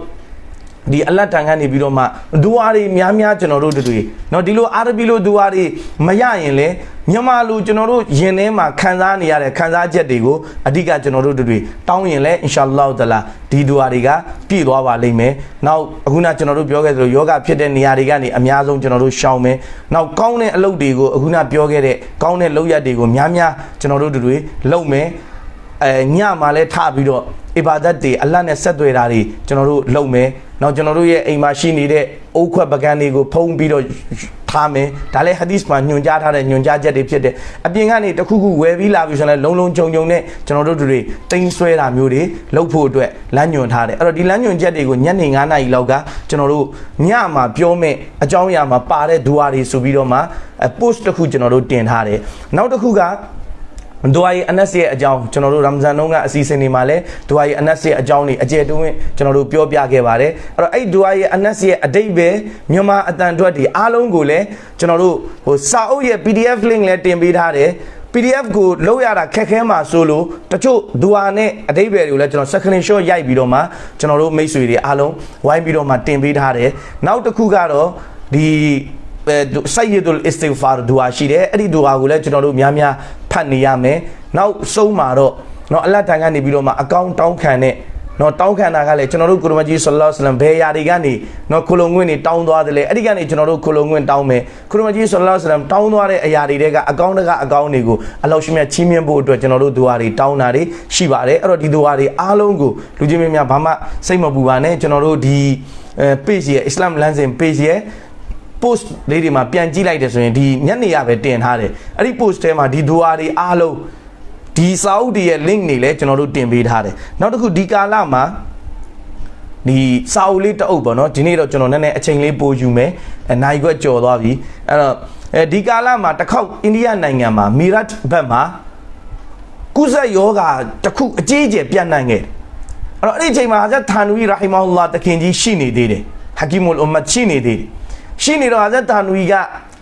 ဒီအလတ်တန်ကနေပြီးတော့မှဒူအာတွေများများကျွန်တော်တို့တွေเนาะဒီလိုအာရဘီလိုဒူအာတွေမရရင်လေမြန်မာလူကျွန်တော်တို့ယင်ထဲမှာခံစားနေရတဲ့ခံစားချက်တွေကိုအဓိကကျွန်တော်တို့တွေတောင်းရင်လဲအင်ရှာအလ္လာဟ်တလာဒီဒူအာတွေကပြည့်သွားပါလိမ့်မယ်နောက်အခုနကျွန်တော်တို့ပြောခဲ့သလိုယောဂဖြစ်တဲ့နေရာတွေကနေအများဆုံးကျွန်တော်တို့ရှောင်မယ်နောက်ကောင်းတဲ့အလုပ်တွေကိုအခုနပြောခဲ့တဲ့ကောင်းတဲ့လုပ်ရက်တွေကိုများများကျွန်တော်တို့တွေလုပ်မယ် အဲညမှာလဲထပြီးတော့အီဘာဒတ်တွေအလတ်နဲ့ဆက်သွယ်တာတွေကျွန်တော်တို့လုပ်မယ်။နောက်ကျွန်တော်တို့ရဲ့အိမ်မှာရှိနေတဲ့အိုးခွက်ပကန်းတွေကိုဖုံးပြီးတော့ထားမယ်။ဒါလည်းဟာဒီစ်မှာညွှန်ကြားထားတဲ့ညွှန်ကြားချက်တွေဖြစ်တယ်။အပြင်ကနေတခုခုဝယ်ပြီးလာပြီးဆိုရင်လည်းလုံလုံခြုံခြုံနဲ့ကျွန်တော်တို့တွေတင်းဆွဲတာမျိုးတွေလုပ်ဖို့အတွက်လမ်းညွှန်ထားတယ်။အဲ့တော့ဒီလမ်းညွှန်ချက်တွေကိုညနေ9:00နာရီလောက်ကကျွန်တော်တို့ညမှာပြောမဲ့အကြောင်းအရာမှာပါတဲ့ဒူဝါတွေဆိုပြီးတော့မှ post တစ်ခုကျွန်တော်တို့တင်ထားတယ်။နောက်တစ်ခုက ဒွါရီအနက်ရဲ့အကြောင်းကျွန်တော်တို့ရမ်ဇန်တုန်းကအစီအစဉ်တွေမှာလည်းဒွါရီအနက်ရဲ့အကြောင်းတွေအကျယ်တွင်းကျွန်တော်တို့ပြောပြခဲ့ပါတယ်အဲ့တော့အဲ့ဒွါရီအနက်ရဲ့အတိတ်ပဲမြန်မာအတန်အတွက်ဒီအားလုံးကိုလည်းကျွန်တော်တို့ဟိုစာအုပ်ရဲ့ PDF link လည်းတင်ပေးထားတယ် PDF ကိုလောက်ရတာခက်ခဲမှာဆိုလို့တချို့ဒူအာနဲ့အတိတ်ပဲတွေကိုလည်းကျွန်တော် second shot ရိုက်ပြီးတော့မှကျွန်တော်တို့မိတ်ဆွေတွေအားလုံးဝိုင်းပြီးတော့မှတင်ပေးထားတယ်နောက်တစ်ခုကတော့ဒီဆယဒ်အစ္စတီဂ်ဖာဒူအာရှိတယ်အဲ့ဒီဒူအာကိုလည်းကျွန်တော်တို့များများ ဖတ်နေရမယ်နောက်ဆုံးမှာတော့เนาะအလတ်တန်ကနေပြီးတော့မှအကောင့်တောင်းခံတဲ့နော်တောင်းခံတာကလည်းကျွန်တော်တို့ကုရမကြီးဆလ္လာလဟ်အလัยဟိဝါစလမ်ဘယ်ယာတွေကနေနော်ခလုံငွင့်တွေတောင်းသွားတယ်လေအဲ့ဒီကနေကျွန်တော်တို့ခလုံငွင့်တောင်းမယ်ကုရမကြီးဆလ္လာလဟ်အလัยဟိဝါစလမ်တောင်းသွားတဲ့အရာတွေတဲကအကောင့်တကအကောင့်တွေကိုအလောရှိမြတ်ချီးမြှင့်ဖို့အတွက်ကျွန်တော်တို့ဒူဝါတွေတောင်းတာတွေရှိပါတယ်အဲ့တော့ဒီဒူဝါတွေအားလုံးကိုလူချင်းမင်းများဘာမှစိတ်မပူပါနဲ့ကျွန်တော်တို့ဒီအဲ page ရဲ့ Islam လမ်းစဉ် page ရဲ့ post လေးတွေမှာပြန်ကြည့်လိုက်တယ်ဆိုရင်ဒီညနေရပဲတင်ထားတယ်အဲ့ဒီ post ထဲမှာဒီဒူအာတွေအားလုံးဒီစာအုပ်တွေရဲ့ link တွေလည်းကျွန်တော်တို့တင်ပေးထားတယ်နောက်တစ်ခုဒီကာလမှာဒီစာအုပ်လေးတအုပ်ပေါ့နော်ဒီနေ့တော့ကျွန်တော်နည်းနည်းအချိန်လေးပိုယူမယ်အဲနိုင်ခွက်ကြော်သွားပြီအဲ့တော့အဲဒီကာလမှာတစ်ခေါက်အိန္ဒိယနိုင်ငံမှာမီရတ်ဘက်မှာကုဇက်ယောဂါတစ်ခုအကြီးအကျယ်ပြန့်နှံ့ခဲ့တယ်အဲ့တော့အဲ့ဒီအချိန်မှာဟာဇတ်ထာနူရီရာဟီမာဟူလာတခင်ကြီးရှိနေသေးတယ်ဟာကီမူလ်အွမ်မတ်ရှိနေသေးတယ် ရှိနေတော့ဟာဇတ်တာနူီက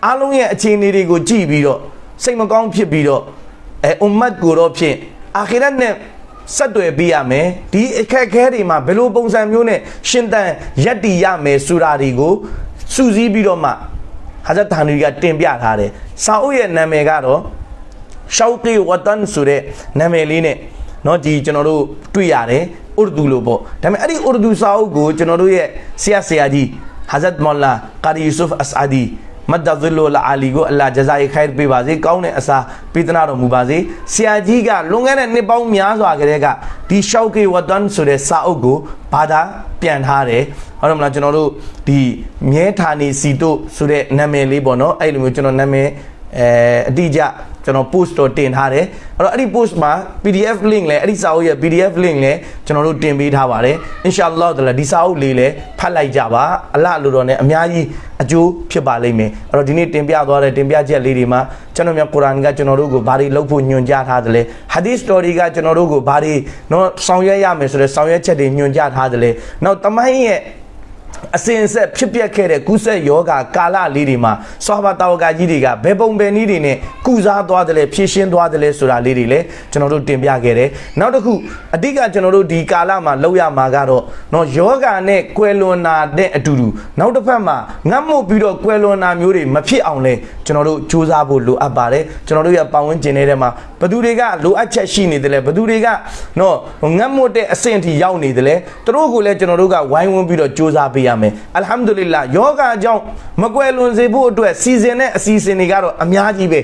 အားလုံးရဲ့အခြေအနေတွေကိုကြည့်ပြီးတော့စိတ်မကောင်းဖြစ်ပြီးတော့အဲအွမ်မတ်ကိုတော့ဖြင့်အာခိရတ်နဲ့ဆက်သွယ်ပေးရမယ်ဒီအခက်ခဲတွေမှာဘယ်လိုပုံစံမျိုးနဲ့ရှင်တန်ရက်တည်ရမယ်ဆိုတာတွေကိုစူးစီးပြီးတော့မှဟာဇတ်တာနူီကတင်ပြထားတယ်စာအုပ်ရဲ့နာမည်ကတော့ရှောက်ကီဝတန်ဆိုတဲ့နာမည်လေးနဲ့เนาะဒီကျွန်တော်တို့တွေ့ရတယ်ဥရဒူလို့ပေါ့ဒါပေမဲ့အဲ့ဒီဥရဒူစာအုပ်ကိုကျွန်တော်တို့ရဲ့ဆရာဆရာကြီး Hazrat Molla Qari Yusuf Asadi မတ်တဇလလအာလီကိုအလ္လာဂျဇာယခိုင်ပေးပါစေကောင်းတဲ့အစာပေးသနာတော်မူပါစေဆရာကြီးကလွန်ခဲ့တဲ့နှစ်ပေါင်းများစွာကတည်းကဒီရှောက်ကေဝတ်တန်ဆိုတဲ့စာအုပ်ကိုဘာသာပြန်ထားတယ်ဟုတ်တယ်မလားကျွန်တော်တို့ဒီမြဲဌာနေစီတို့ဆိုတဲ့နာမည်လေးပေါ့နော်အဲ့လိုမျိုးကျွန်တော်နာမည်အဲအတိအကျ ကျွန်တော် post တော့တင်ထားတယ်အဲ့တော့အဲ့ဒီ post မှာ PDF link လဲအဲ့ဒီစာအုပ်ရဲ့ PDF link လဲကျွန်တော်တို့တင်ပေးထားပါတယ် inshallah တလားဒီစာအုပ်လေးလဲဖတ်လိုက်ကြပါအလလိုတော်နဲ့အများကြီးအကျိုးဖြစ်ပါလိမ့်မယ်အဲ့တော့ဒီနေ့တင်ပြသွားတဲ့တင်ပြချက်လေးတွေမှာကျွန်တော်မြတ်ကုရ်အာန်ကကျွန်တော်တို့ကိုဘာတွေလုပ်ဖို့ညွှန်ကြားထားသလဲ hadith story ကကျွန်တော်တို့ကိုဘာတွေနော်ဆောင်ရွက်ရမယ်ဆိုတဲ့ဆောင်ရွက်ချက်တွေညွှန်ကြားထားသလဲနောက်တမိုင်းရဲ့ အစဉ်အဆက်ဖြစ်ပျက်ခဲ့တဲ့ကုသယောဂါကာလလေးတွေမှာဆွာဘာတာဝကကြီးတွေကဘယ်ပုံပဲနည်းတွေနဲ့ကုစားသွားတယ်လဲဖြည့်ရှင်းသွားတယ်လဲဆိုတာလေးတွေလည်းကျွန်တော်တို့တင်ပြခဲ့တယ်နောက်တစ်ခုအဓိကကျွန်တော်တို့ဒီကာလမှာလောက်ရမှာကတော့နော်ယောဂါနဲ့ကွယ်လွန်တာတဲ့အတူတူနောက်တစ်ဖက်မှာငတ်မှုပြီးတော့ကွယ်လွန်တာမျိုးတွေမဖြစ်အောင်လဲကျွန်တော်တို့စူးစမ်းဖို့လိုအပ်ပါတယ်ကျွန်တော်တို့ရဲ့ပတ်ဝန်းကျင်ထဲမှာဘသူတွေကလိုအပ်ချက်ရှိနေတယ်လဲဘသူတွေကနော်ငတ်မှုတဲ့အဆင့်ထိရောက်နေတယ်လဲသူတို့ကိုလည်းကျွန်တော်တို့ကဝိုင်းဝန်းပြီးတော့စူးစမ်းပေးရမယ်အလ်ဟမ်ဒူလ illah ယောဂအကြောင်းမကွယ်လွန်စေဖို့အတွက်စီစဉ်တဲ့အစီအစဉ်တွေကတော့အများကြီးပဲ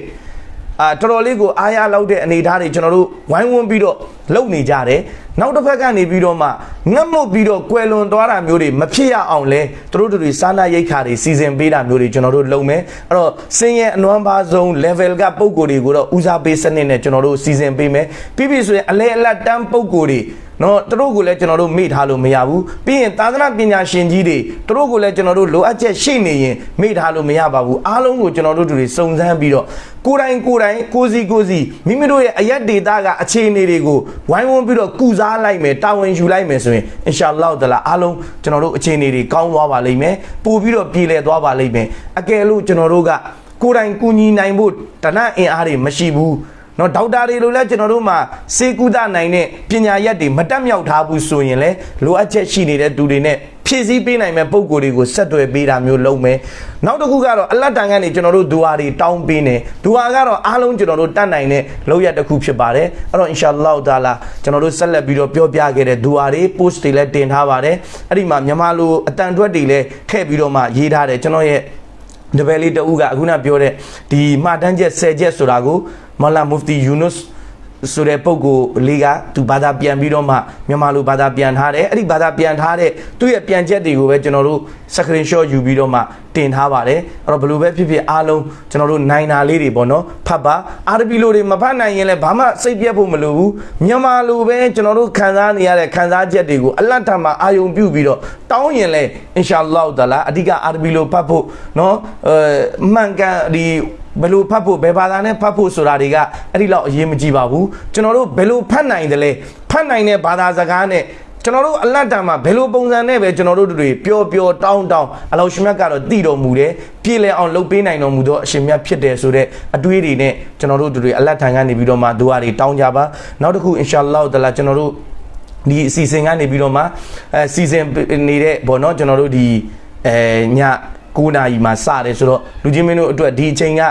အာတော်တော်လေးကိုအားရလောက်တဲ့အနေအထားတွေကျွန်တော်တို့ဝိုင်းဝန်းပြီးတော့လုပ်နေကြတယ်နောက်တစ်ဖက်ကနေပြီးတော့မှငတ်မွတ်ပြီးတော့ကွယ်လွန်သွားတာမျိုးတွေမဖြစ်ရအောင်လဲသူတို့တို့တွေစာနာရိတ်ခါတွေစီစဉ်ပေးတာမျိုးတွေကျွန်တော်တို့လုပ်မယ်အဲ့တော့စင်ရဲ့အနွမ်းပါဆုံး level ကပုံကိုယ်တွေကိုတော့ဦးစားပေးစနစ်နဲ့ကျွန်တော်တို့စီစဉ်ပေးမယ်ပြီးပြီဆိုရင်အလဲအလတ်တန်းပုံကိုယ်တွေ နော်သူတို့ကိုလည်းကျွန်တော်တို့မေ့ထားလို့မရဘူးပြီးရင်သာသနာပညာရှင်ကြီးတွေသူတို့ကိုလည်းကျွန်တော်တို့လိုအပ်ချက်ရှိနေရင်မေ့ထားလို့မရပါဘူးအားလုံးကိုကျွန်တော်တို့တို့တွေစုံစမ်းပြီးတော့ကိုယ်တိုင်ကိုယ်တိုင်ကိုစီကိုစီမိမိတို့ရဲ့အရက်ဒေတာကအခြေအနေတွေကိုဝိုင်းဝန်းပြီးတော့ကုစားလိုက်မယ်တာဝန်ယူလိုက်မယ်ဆိုရင်အင်ရှာအလ္လာဟ်တလာအားလုံးကျွန်တော်တို့အခြေအနေတွေကောင်းသွားပါလိမ့်မယ်ပို့ပြီးတော့ပြည်လည်သွားပါလိမ့်မယ်အကယ်လို့ကျွန်တော်တို့ကကိုယ်တိုင်ကူညီနိုင်ဖို့တဏှအင်အားတွေမရှိဘူး နော်ဒေါက်တာတွေလိုလဲကျွန်တော်တို့မှာစေကုသနိုင်တဲ့ပညာရက်တွေမတက်မြောက်ထားဘူးဆိုရင်လဲလိုအပ်ချက်ရှိနေတဲ့သူတွေနဲ့ဖြည့်ဆည်းပေးနိုင်မဲ့ပုံကိုယ်တွေကိုဆက်သွယ်ပေးတာမျိုးလုပ်မယ်နောက်တစ်ခုကတော့အလတ်တန်ကနေကျွန်တော်တို့ဒူဟာတွေတောင်းပေးနေဒူဟာကတော့အားလုံးကျွန်တော်တို့တတ်နိုင်တဲ့လောက်ရတစ်ခုဖြစ်ပါတယ်အဲ့တော့အင်ရှာအလ္လာဟ်တာလာကျွန်တော်တို့ဆက်လက်ပြီးတော့ပြောပြခဲ့တဲ့ဒူဟာတွေ post တွေလည်းတင်ထားပါတယ်အဲ့ဒီမှာမြန်မာလိုအတန်ထွက်တွေလည်းထည့်ပြီးတော့မှရေးထားတယ်ကျွန်တော်ရဲ့တပည့်လေးတဦးကအခုနပြောတဲ့ဒီမှတ်တမ်းချက်10ချက်ဆိုတာကို မလာမူဖတီယူနုစ်ဆိုတဲ့ပုဂ္ဂိုလ်လေးကသူဘာသာပြန်ပြီးတော့မှမြန်မာလိုဘာသာပြန်ထားတယ်အဲ့ဒီဘာသာပြန်ထားတဲ့သူ့ရဲ့ပြန်ချက်တွေကိုပဲကျွန်တော်တို့ screen shot ယူပြီးတော့မှတင်ထားပါတယ်အဲ့တော့ဘယ်လိုပဲဖြစ်ဖြစ်အားလုံးကျွန်တော်တို့နိုင်တာလေးတွေပေါ့နော်ဖတ်ပါအာရဘီလိုတွေမဖတ်နိုင်ရင်လည်းဘာမှစိတ်ပြတ်ဖို့မလိုဘူးမြန်မာလိုပဲကျွန်တော်တို့ခံစားနေရတဲ့ခံစားချက်တွေကိုအလတ်ထမှာအာယုံပြုပြီးတော့တောင်းရင်လည်းအင်ရှာအလ္လာဟ်တအာလာအဓိကအာရဘီလိုဖတ်ဖို့နော်အဲမှန်ကန်ဒီ ဘယ်လိုဖတ်ဖို့ဘယ်ဘာသာနဲ့ဖတ်ဖို့ဆိုတာတွေကအဲ့ဒီလောက်အရေးမကြီးပါဘူးကျွန်တော်တို့ဘယ်လိုဖတ်နိုင်တယ်လဲဖတ်နိုင်တဲ့ဘာသာစကားနဲ့ကျွန်တော်တို့အလတ်တံမှာဘယ်လိုပုံစံနဲ့ပဲကျွန်တော်တို့တွေပျော်ပျော်တောင်းတောင်းအလောရှင်မြတ်ကတော့တည်တော်မူတယ်ပြည်လည်အောင်လုပ်ပေးနိုင်တော်မူသောအရှင်မြတ်ဖြစ်တယ်ဆိုတဲ့အတွေးတွေနဲ့ကျွန်တော်တို့တွေအလတ်ထံကနေပြီးတော့မှဒုဝါတွေတောင်းကြပါနောက်တစ်ခုအင်ရှာအလ္လာဟ်တလာကျွန်တော်တို့ဒီအစီအစဉ်ကနေပြီးတော့မှအဲစီစဉ်နေတဲ့ဘောနော်ကျွန်တော်တို့ဒီအဲည 9နာရီမှာစတယ်ဆိုတော့လူချင်းမင်းတို့အတွက်ဒီအချိန်က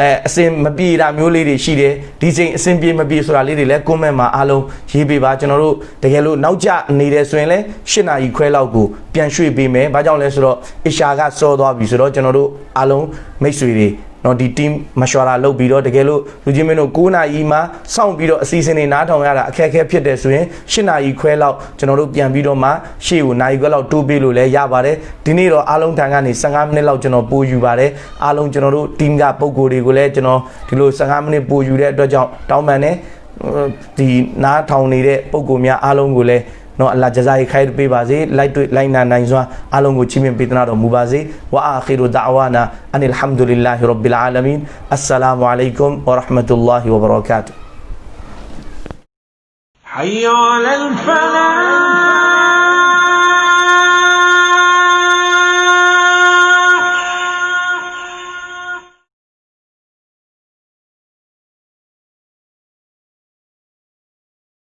အဲအစင်မပြေတာမျိုးလေးတွေရှိတယ်ဒီချိန်အစင်ပြေမပြေဆိုတာလေးတွေလည်း comment မှာအားလုံးရေးပေးပါကျွန်တော်တို့တကယ်လို့နောက်ကျနေတယ်ဆိုရင်လည်း၈နာရီခွဲလောက်ကိုပြန်ရွှေ့ပေးမယ်ဘာကြောင့်လဲဆိုတော့အရှာကစောသွားပြီဆိုတော့ကျွန်တော်တို့အားလုံးမိတ်ဆွေတွေ နော်ဒီ team မရှော်ရာလုပ်ပြီးတော့တကယ်လို့လူချင်းမင်းတို့9နာရီမှစောင့်ပြီးတော့အစီအစဉ်တွေနားထောင်ရတာအခက်အခဲဖြစ်တယ်ဆိုရင်10နာရီခွဲလောက်ကျွန်တော်တို့ပြန်ပြီးတော့မှရှေ့ကိုနာရီခွဲလောက်တိုးပေးလို့လည်းရပါတယ်ဒီနေ့တော့အားလုံးထံကနေ15မိနစ်လောက်ကျွန်တော်ပို့ယူပါတယ်အားလုံးကျွန်တော်တို့ team ကပုံကိုယ်တွေကိုလည်းကျွန်တော်ဒီလို15မိနစ်ပို့ယူတဲ့အတွက်ကြောင့်တောင်းပန်တယ်ဒီနားထောင်နေတဲ့ပုံကိုယ်များအားလုံးကိုလည်း နော်အလ္လာဂျဇာယီခိုင်ပေးပါစေလိုက်တွေ့လိုက်နာနိုင်စွာအားလုံးကိုချီးမြှင့်ပေးသနာတော်မူပါစေဝါအာခီရူဒါဝါနာအန်အလ်ဟမ်ဒူလ illah ရဘ်ဘီလ်အာလမင်အစ္စလာမုအလိုင်ကွမ်ဝရဟမတုလ္လာဟီဝဘရကာတု حي على الفلاح